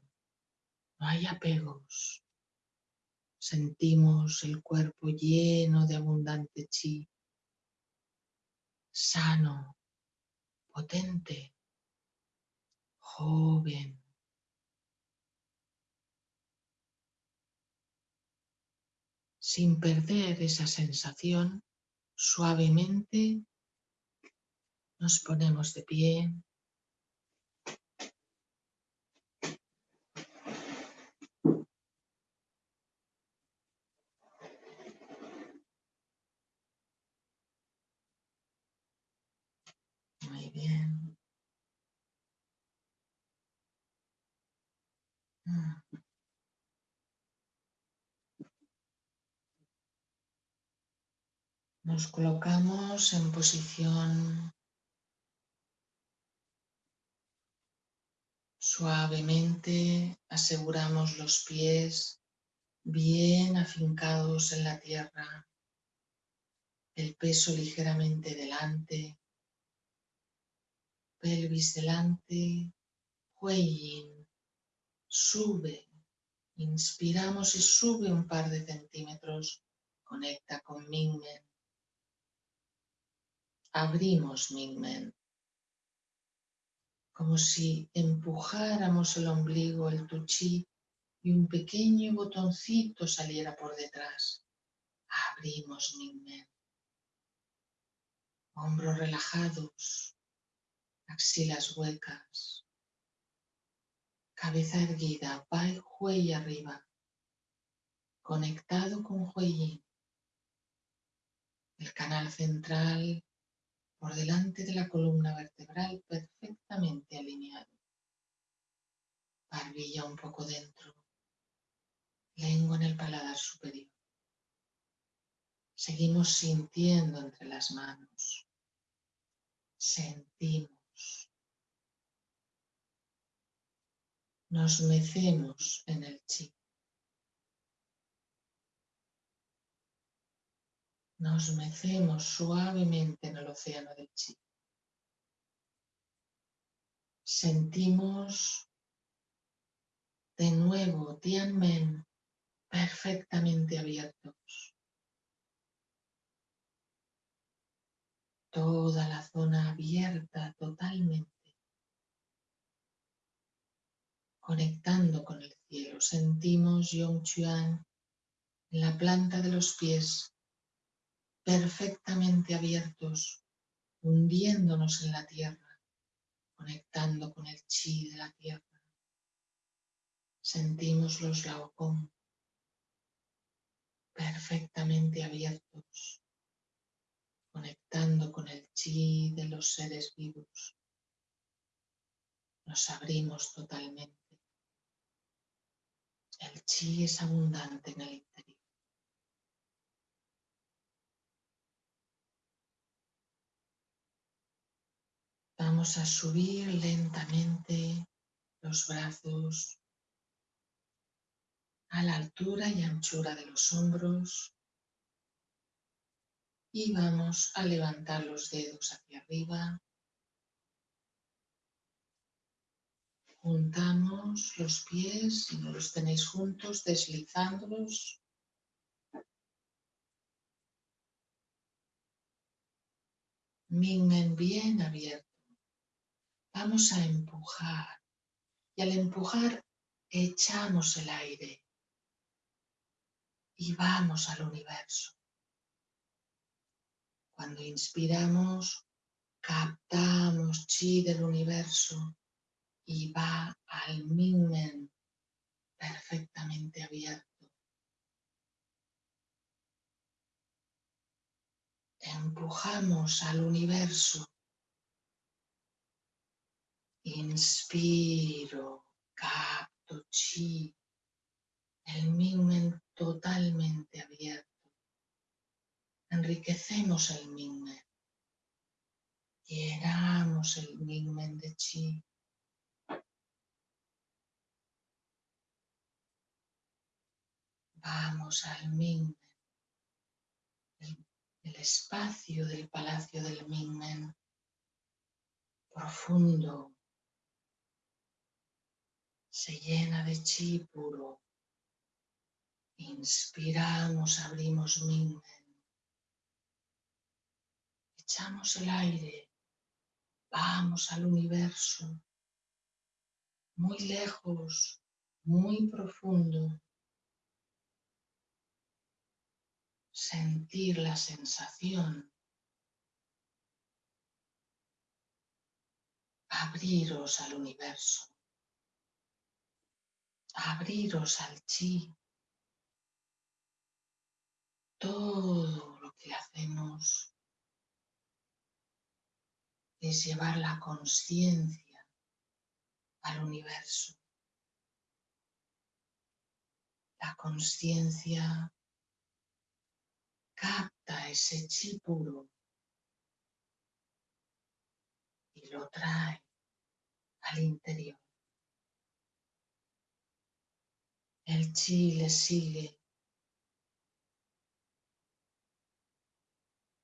Speaker 1: no hay apegos. Sentimos el cuerpo lleno de abundante chi, sano, potente, joven. Sin perder esa sensación, suavemente nos ponemos de pie. bien. Mm. Nos colocamos en posición suavemente, aseguramos los pies bien afincados en la tierra, el peso ligeramente delante, pelvis delante, cuello, sube, inspiramos y sube un par de centímetros, conecta con Mingmen, abrimos Mingmen, como si empujáramos el ombligo, el tuchi y un pequeño botoncito saliera por detrás. Abrimos Mingmen. Hombros relajados, axilas huecas, cabeza erguida, Bai Hui arriba, conectado con Hui el canal central por delante de la columna vertebral perfectamente alineado. Barbilla un poco dentro, lengua en el paladar superior. Seguimos sintiendo entre las manos. Sentimos. Nos mecemos en el chi. Nos mecemos suavemente en el océano del chi. Sentimos de nuevo Tianmen perfectamente abiertos. Toda la zona abierta totalmente. Conectando con el cielo. Sentimos Yongchuan en la planta de los pies perfectamente abiertos, hundiéndonos en la tierra, conectando con el chi de la tierra. Sentimos los laocón perfectamente abiertos, conectando con el chi de los seres vivos. Nos abrimos totalmente. El chi es abundante en el interior. Vamos a subir lentamente los brazos a la altura y anchura de los hombros y vamos a levantar los dedos hacia arriba. Juntamos los pies, si no los tenéis juntos, deslizándolos. Mingmen bien abierto. Vamos a empujar y al empujar echamos el aire y vamos al universo. Cuando inspiramos, captamos chi del universo y va al Mingmen perfectamente abierto. Empujamos al universo. Inspiro, capto chi, el Mingmen totalmente abierto. Enriquecemos el Mingmen. Llenamos el Mingmen de chi. Vamos al Mingmen. El, espacio del palacio del Mingmen. Profundo. Se llena de chi puro. Inspiramos, abrimos Mingmen. Echamos el aire. Vamos al universo. Muy lejos, muy profundo. Sentir la sensación. Abriros al universo. Abriros al chi todo lo que hacemos es llevar la conciencia al universo. La conciencia capta ese chi puro y lo trae al interior. El chi le sigue.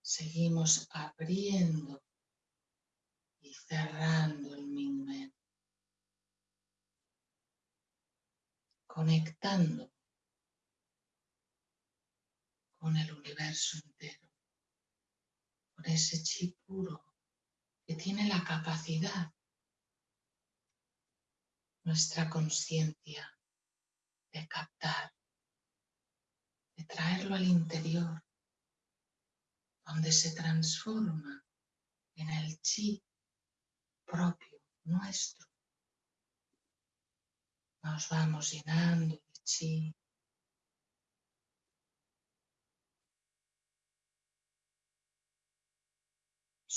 Speaker 1: Seguimos abriendo y cerrando el Mingmen. Conectando con el universo entero, con ese chi puro que tiene la capacidad, nuestra conciencia, de captar, de traerlo al interior, donde se transforma en el chi propio, nuestro. Nos vamos llenando de chi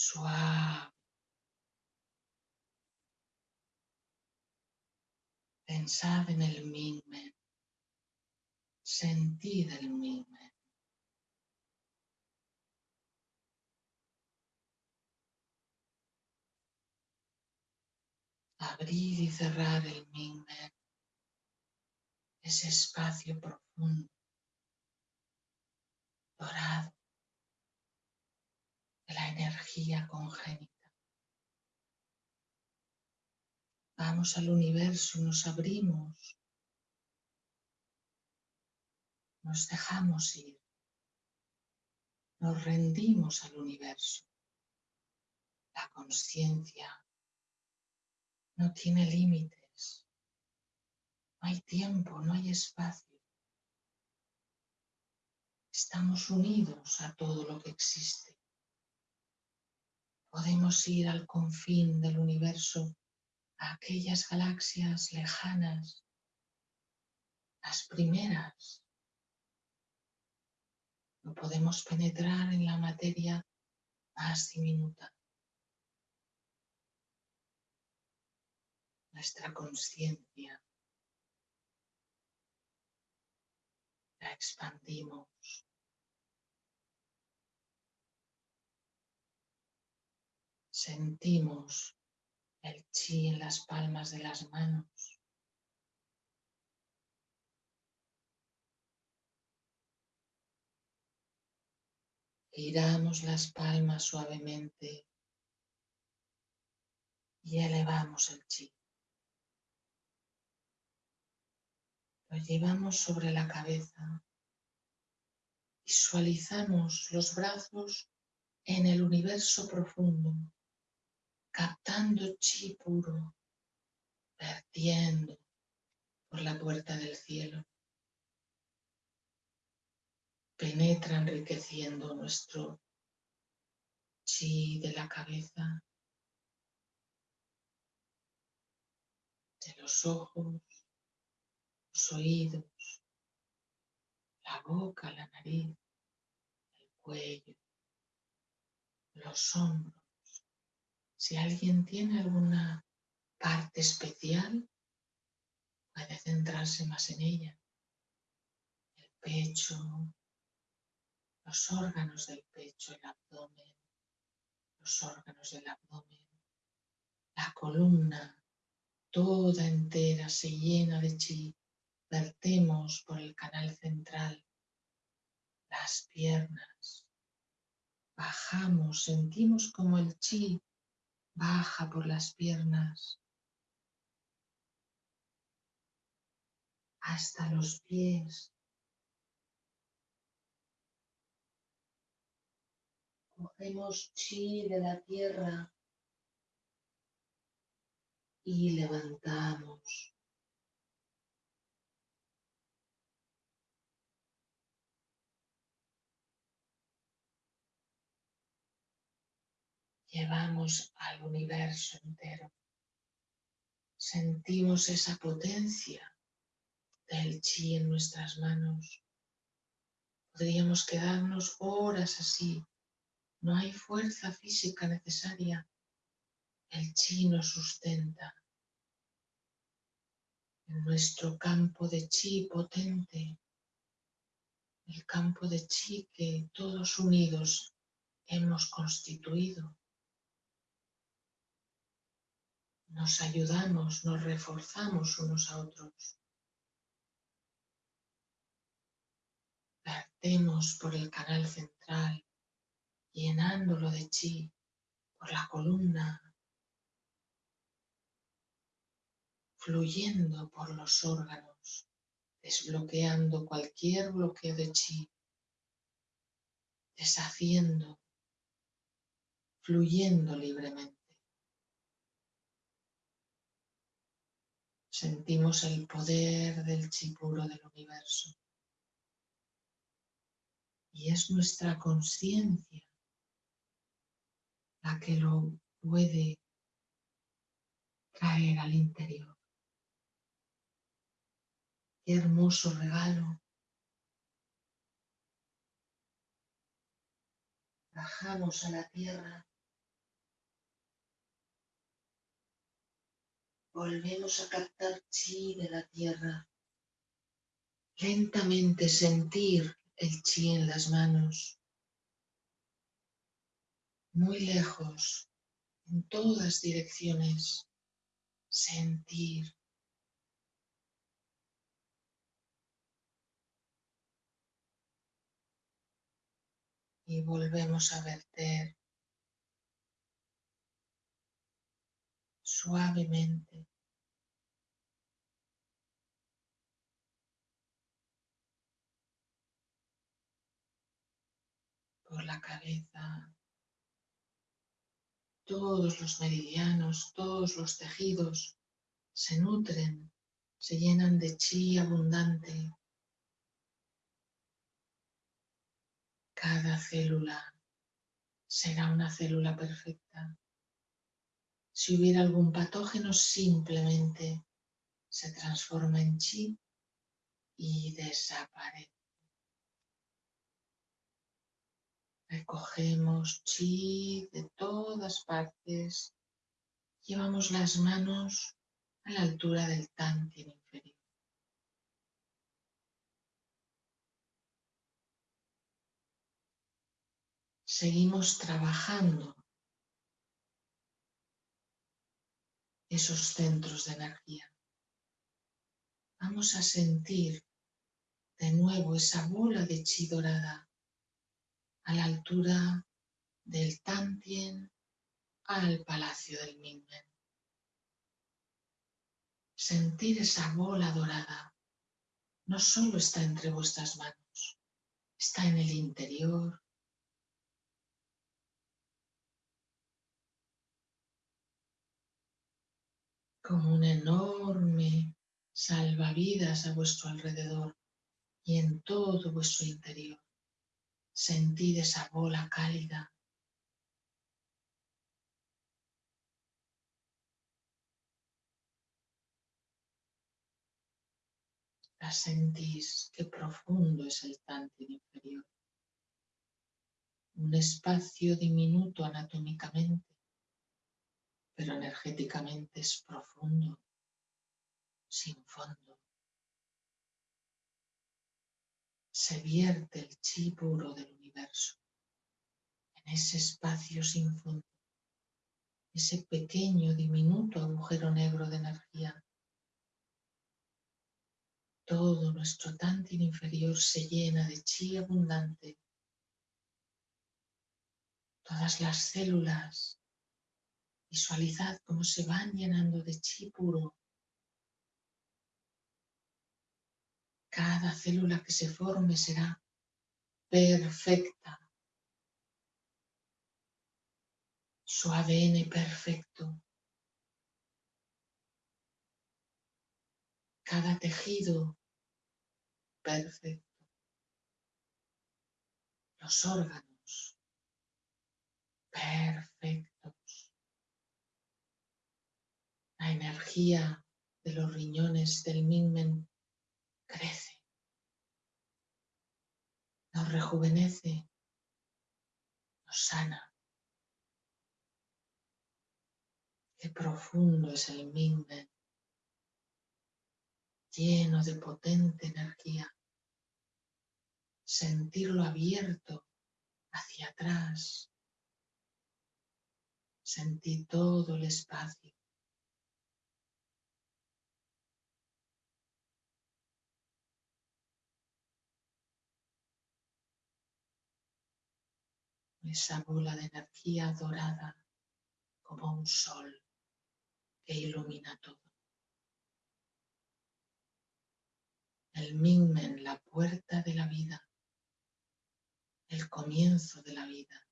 Speaker 1: suave. Pensad en el Mingmen. Sentid el Mingmen. Abrir y cerrar el Mingmen. Ese espacio profundo, dorado la energía congénita. Vamos al universo, nos abrimos, nos dejamos ir, nos rendimos al universo. La conciencia no tiene límites, no hay tiempo, no hay espacio. Estamos unidos a todo lo que existe. Podemos ir al confín del universo, a aquellas galaxias lejanas, las primeras. No podemos penetrar en la materia más diminuta. Nuestra conciencia la expandimos Sentimos el chi en las palmas de las manos. Giramos las palmas suavemente y elevamos el chi. Lo llevamos sobre la cabeza. Visualizamos los brazos en el universo profundo captando chi puro, vertiendo por la puerta del cielo. Penetra enriqueciendo nuestro chi de la cabeza, de los ojos, los oídos, la boca, la nariz, el cuello, los hombros si alguien tiene alguna parte especial, puede centrarse más en ella. El pecho, los órganos del pecho, el abdomen, los órganos del abdomen, la columna, toda entera se llena de chi. Vertemos por el canal central, las piernas, bajamos, sentimos como el chi baja por las piernas hasta los pies. Cogemos chi de la tierra y levantamos. Llevamos al universo entero. Sentimos esa potencia del chi en nuestras manos. Podríamos quedarnos horas así. No hay fuerza física necesaria, El chi nos sustenta en nuestro campo de chi potente, el campo de chi que todos unidos hemos constituido. Nos ayudamos, nos reforzamos unos a otros. Vertemos por el canal central, llenándolo de chi, por la columna, fluyendo por los órganos, desbloqueando cualquier bloqueo de chi, deshaciendo, fluyendo libremente. Sentimos el poder del chi puro del universo. Y es nuestra conciencia la que lo puede traer al interior. Qué hermoso regalo. Bajamos a la tierra. Volvemos a captar chi de la tierra. Lentamente sentir el chi en las manos. Muy lejos, en todas direcciones. Sentir y volvemos a verter suavemente. por la cabeza, todos los meridianos, todos los tejidos se nutren, se llenan de chi abundante. Cada célula será una célula perfecta. Si hubiera algún patógeno, simplemente se transforma en chi y desaparece. Recogemos chi de todas partes. Llevamos las manos a la altura del tantien inferior. seguimos trabajando esos centros de energía. Vamos a sentir de nuevo esa bola de chi dorada a la altura del Tantien al Palacio del Mingmen. Sentir esa bola dorada no solo está entre vuestras manos, está en el interior, como un enorme salvavidas a vuestro alrededor y en todo vuestro interior. Sentid esa bola cálida. La sentís, qué profundo es el tantin inferior. Un espacio diminuto anatómicamente pero energéticamente es profundo, sin fondo. Se vierte el chi puro del universo en ese espacio sin fondo, ese pequeño, diminuto agujero negro de energía. Todo nuestro tantin inferior se llena de chi abundante. Todas las células Visualizad cómo se van llenando de chi puro. Cada célula que se forme será perfecta. Su ADN perfecto. Cada tejido perfecto. Los órganos perfectos. La energía de los riñones del Mingmen crece, nos rejuvenece, nos sana. Qué profundo es el Mingmen, lleno de potente energía. Sentirlo abierto hacia atrás. Sentí todo el espacio. Esa bola de energía dorada como un sol que ilumina todo. El Mingmen, la puerta de la vida, el comienzo de la vida.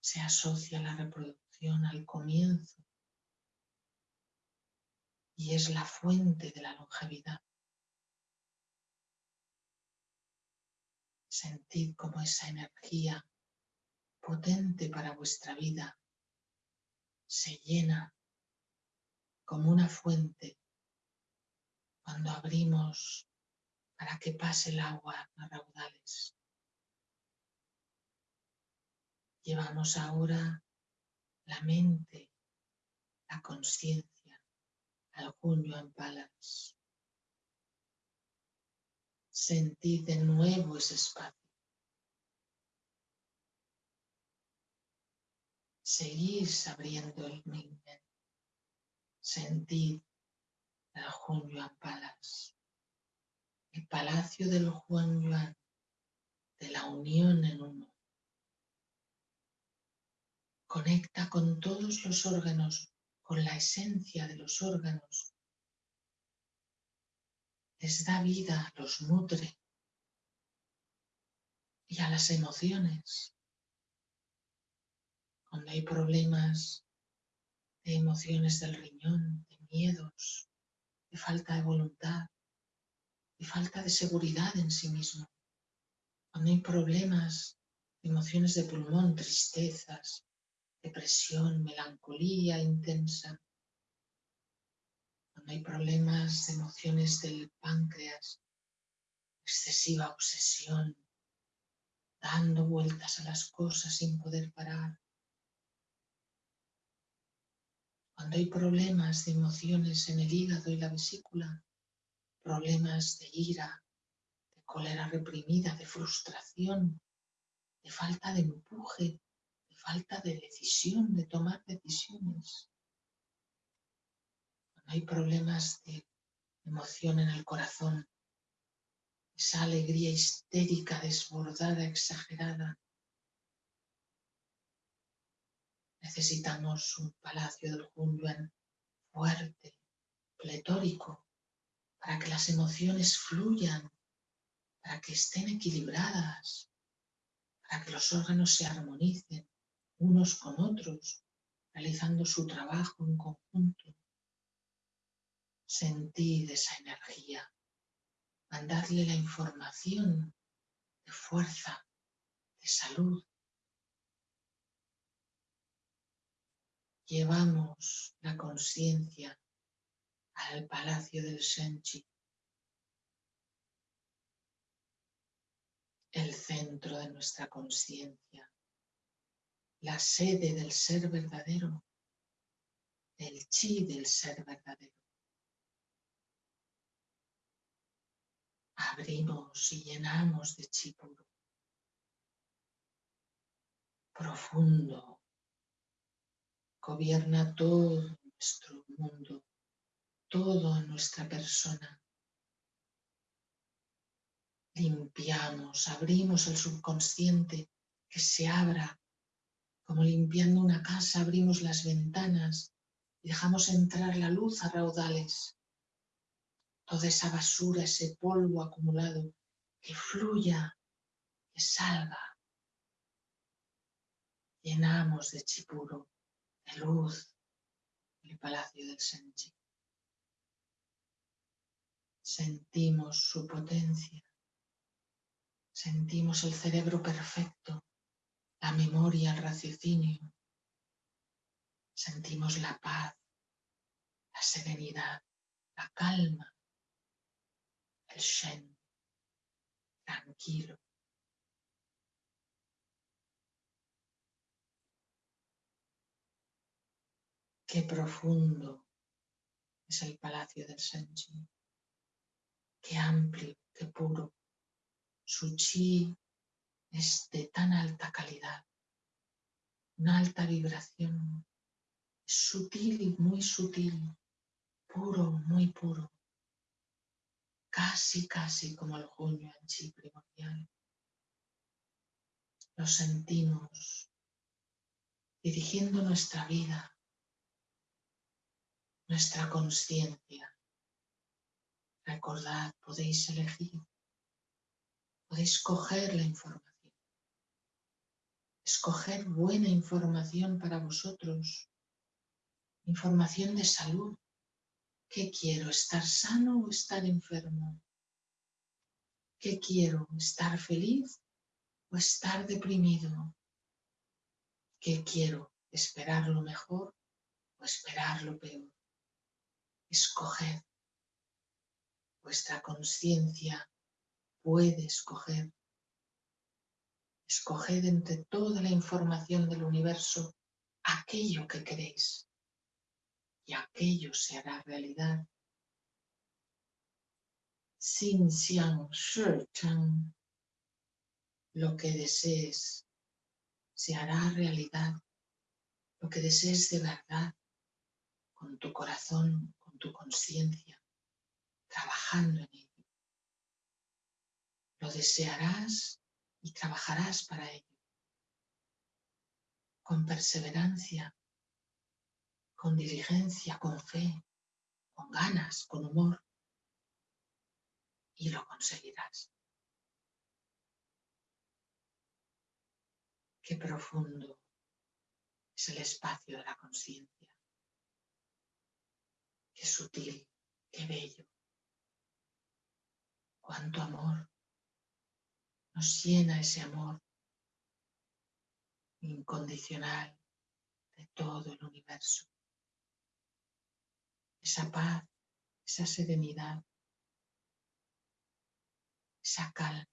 Speaker 1: Se asocia la reproducción al comienzo y es la fuente de la longevidad. Sentid como esa energía potente para vuestra vida se llena como una fuente cuando abrimos para que pase el agua a raudales. Llevamos ahora la mente, la conciencia al junio en palas. Sentid de nuevo ese espacio. Seguís abriendo el Mingen. Sentid el Hunyuan Palace, el palacio del Huanyuan, de la unión en uno. Conecta con todos los órganos, con la esencia de los órganos les da vida, los nutre. Y a las emociones, cuando hay problemas de emociones del riñón, de miedos, de falta de voluntad, de falta de seguridad en sí mismo, cuando hay problemas de emociones de pulmón, tristezas, depresión, melancolía intensa, hay problemas de emociones del páncreas, excesiva obsesión, dando vueltas a las cosas sin poder parar. Cuando hay problemas de emociones en el hígado y la vesícula, problemas de ira, de cólera reprimida, de frustración, de falta de empuje, de falta de decisión, de tomar decisiones hay problemas de emoción en el corazón, esa alegría histérica, desbordada, exagerada. Necesitamos un palacio del Hunyuan fuerte, pletórico, para que las emociones fluyan, para que estén equilibradas, para que los órganos se armonicen unos con otros, realizando su trabajo en conjunto. Sentid esa energía. Mandadle la información de fuerza, de salud. Llevamos la conciencia al palacio del Senchi, el centro de nuestra conciencia, la sede del ser verdadero, el chi del ser verdadero. Abrimos y llenamos de chi puro. Profundo. Gobierna todo nuestro mundo, toda nuestra persona. Limpiamos, abrimos el subconsciente que se abra, como limpiando una casa, abrimos las ventanas y dejamos entrar la luz a raudales toda esa basura, ese polvo acumulado, que fluya, que salga. Llenamos de chipuro, de luz, el palacio del Senchi. Sentimos su potencia, sentimos el cerebro perfecto, la memoria, el raciocinio, sentimos la paz, la serenidad, la calma, el Shen, tranquilo. Qué profundo es el palacio del Senji. Qué amplio, qué puro. Su chi es de tan alta calidad, una alta vibración, sutil y muy sutil, puro, muy puro, casi, casi como el junio en chi primordial. Lo sentimos dirigiendo nuestra vida, nuestra conciencia. Recordad, podéis elegir, podéis coger la información, escoger buena información para vosotros, información de salud. ¿Qué quiero? ¿Estar sano o estar enfermo? ¿Qué quiero? ¿Estar feliz o estar deprimido? ¿Qué quiero? ¿Esperar lo mejor o esperar lo peor? Escoger. Vuestra conciencia puede escoger. Escoged entre toda la información del universo aquello que queréis y aquello se hará realidad. Sin Xiang Shi Chang, lo que desees se hará realidad lo que desees de verdad, con tu corazón, con tu conciencia, trabajando en ello. Lo desearás y trabajarás para ello. Con perseverancia, con diligencia, con fe, con ganas, con humor. Y lo conseguirás. Qué profundo es el espacio de la conciencia. Qué sutil, qué bello. Cuánto amor nos llena ese amor incondicional de todo el universo. Esa paz, esa serenidad, esa calma.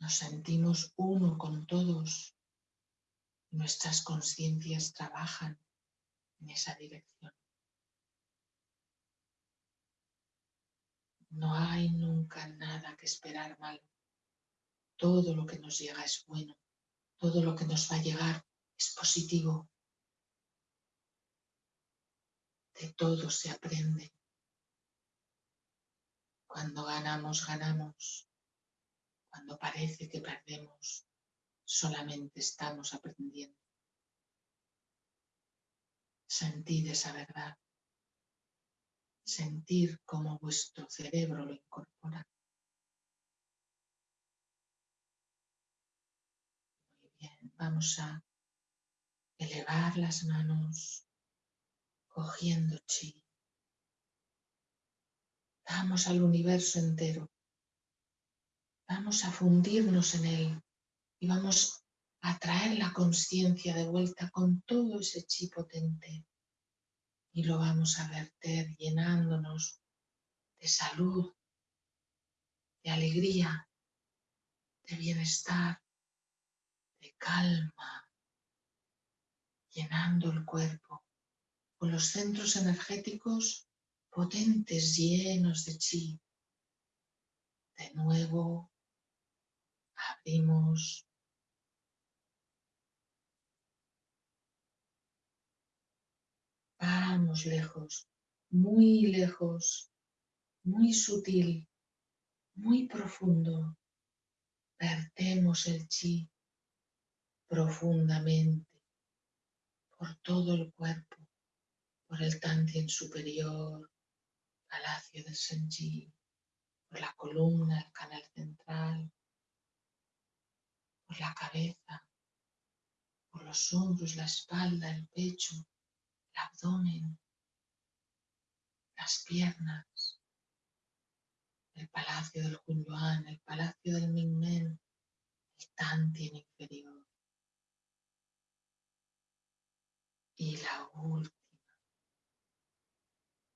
Speaker 1: Nos sentimos uno con todos. Nuestras conciencias trabajan en esa dirección. No hay nunca nada que esperar malo. Todo lo que nos llega es bueno. Todo lo que nos va a llegar es positivo. De todo se aprende. Cuando ganamos, ganamos. Cuando parece que perdemos, solamente estamos aprendiendo. Sentir esa verdad. Sentir cómo vuestro cerebro lo incorpora. Muy bien, vamos a elevar las manos cogiendo chi. Vamos al universo entero. Vamos a fundirnos en él y vamos a traer la conciencia de vuelta con todo ese chi potente. Y lo vamos a verter llenándonos de salud, de alegría, de bienestar, de calma, llenando el cuerpo con los centros energéticos potentes llenos de chi. De nuevo abrimos. Vamos lejos, muy lejos, muy sutil, muy profundo. Vertemos el chi profundamente por todo el cuerpo, por el tantien superior, palacio del Senji, por la columna, el canal central, por la cabeza, por los hombros, la espalda, el pecho, el abdomen, las piernas, el palacio del Hunyuan, el palacio del Mingmen, el Tantien inferior. Y la última,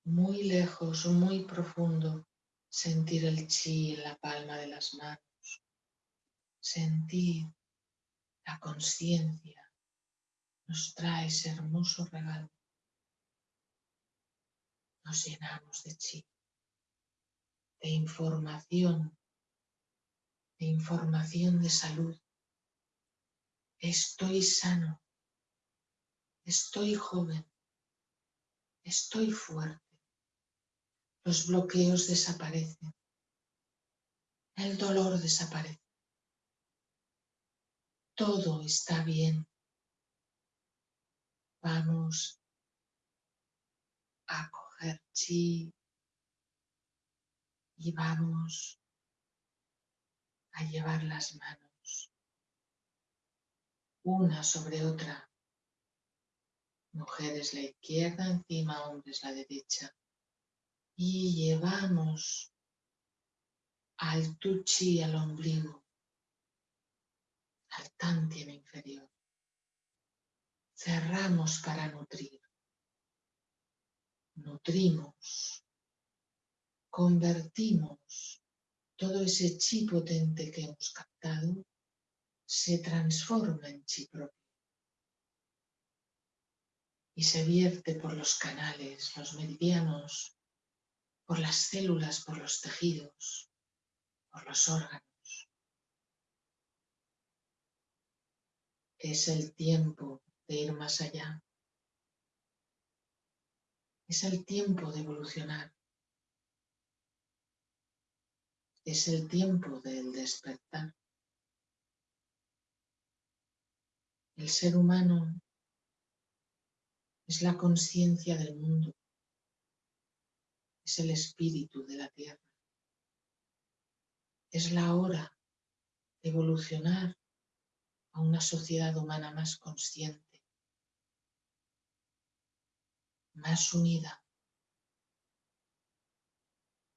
Speaker 1: muy lejos, muy profundo, sentir el chi en la palma de las manos sentir la conciencia nos trae ese hermoso regalo. Nos llenamos de chi, de información, de información de salud. Estoy sano, estoy joven, estoy fuerte. Los bloqueos desaparecen, el dolor desaparece. Todo está bien. Vamos a coger chi y vamos a llevar las manos una sobre otra. Mujeres la izquierda, encima hombres la derecha. Y llevamos al tuchi al ombligo, al tantien inferior. Cerramos para nutrir. Nutrimos. Convertimos todo ese chi potente que hemos captado se transforma en chi propio y se vierte por los canales, los meridianos, por las células, por los tejidos, por los órganos. Es el tiempo de ir más allá. Es el tiempo de evolucionar. Es el tiempo del despertar. El ser humano es la conciencia del mundo. Es el espíritu de la tierra. Es la hora de evolucionar a una sociedad humana más consciente, más unida,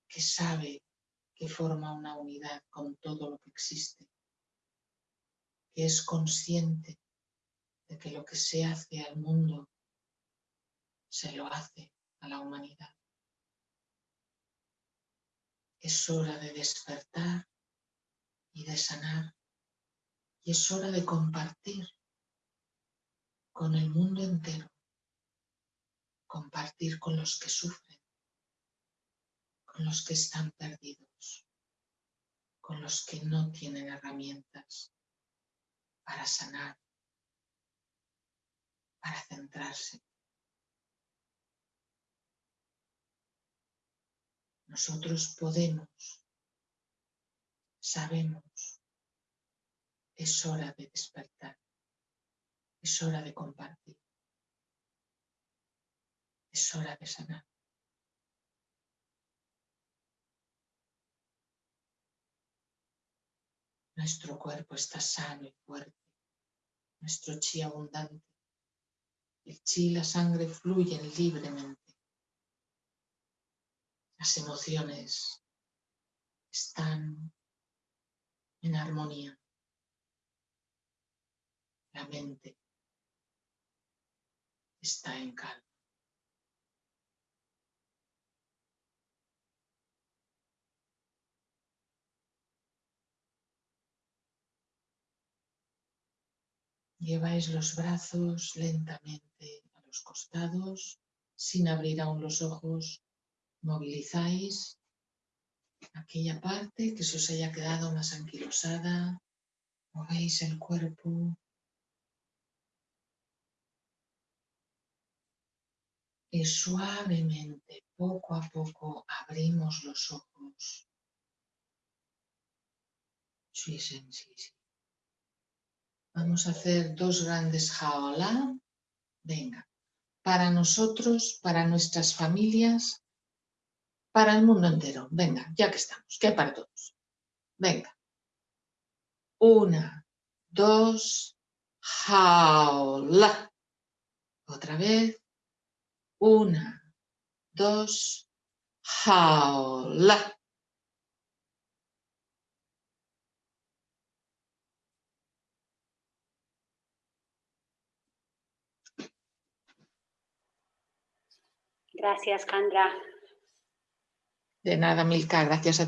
Speaker 1: que sabe que forma una unidad con todo lo que existe, que es consciente de que lo que se hace al mundo se lo hace a la humanidad. Es hora de despertar y de sanar y es hora de compartir con el mundo entero, compartir con los que sufren, con los que están perdidos, con los que no tienen herramientas para sanar, para centrarse. Nosotros podemos, sabemos, es hora de despertar, es hora de compartir, es hora de sanar. Nuestro cuerpo está sano y fuerte, nuestro chi abundante. El chi y la sangre fluyen libremente. Las emociones están en armonía. La mente está en calma. Lleváis los brazos lentamente a los costados, sin abrir aún los ojos. Movilizáis aquella parte que se os haya quedado más anquilosada. Movéis el cuerpo. Y suavemente, poco a poco, abrimos los ojos. Vamos a hacer dos grandes jaola. Venga, para nosotros, para nuestras familias, para el mundo entero. Venga, ya que estamos, que para todos. Venga. Una, dos, jaola. Otra vez. Una, dos, jaola.
Speaker 2: Gracias, Candra.
Speaker 1: De nada, Milka, gracias a ti.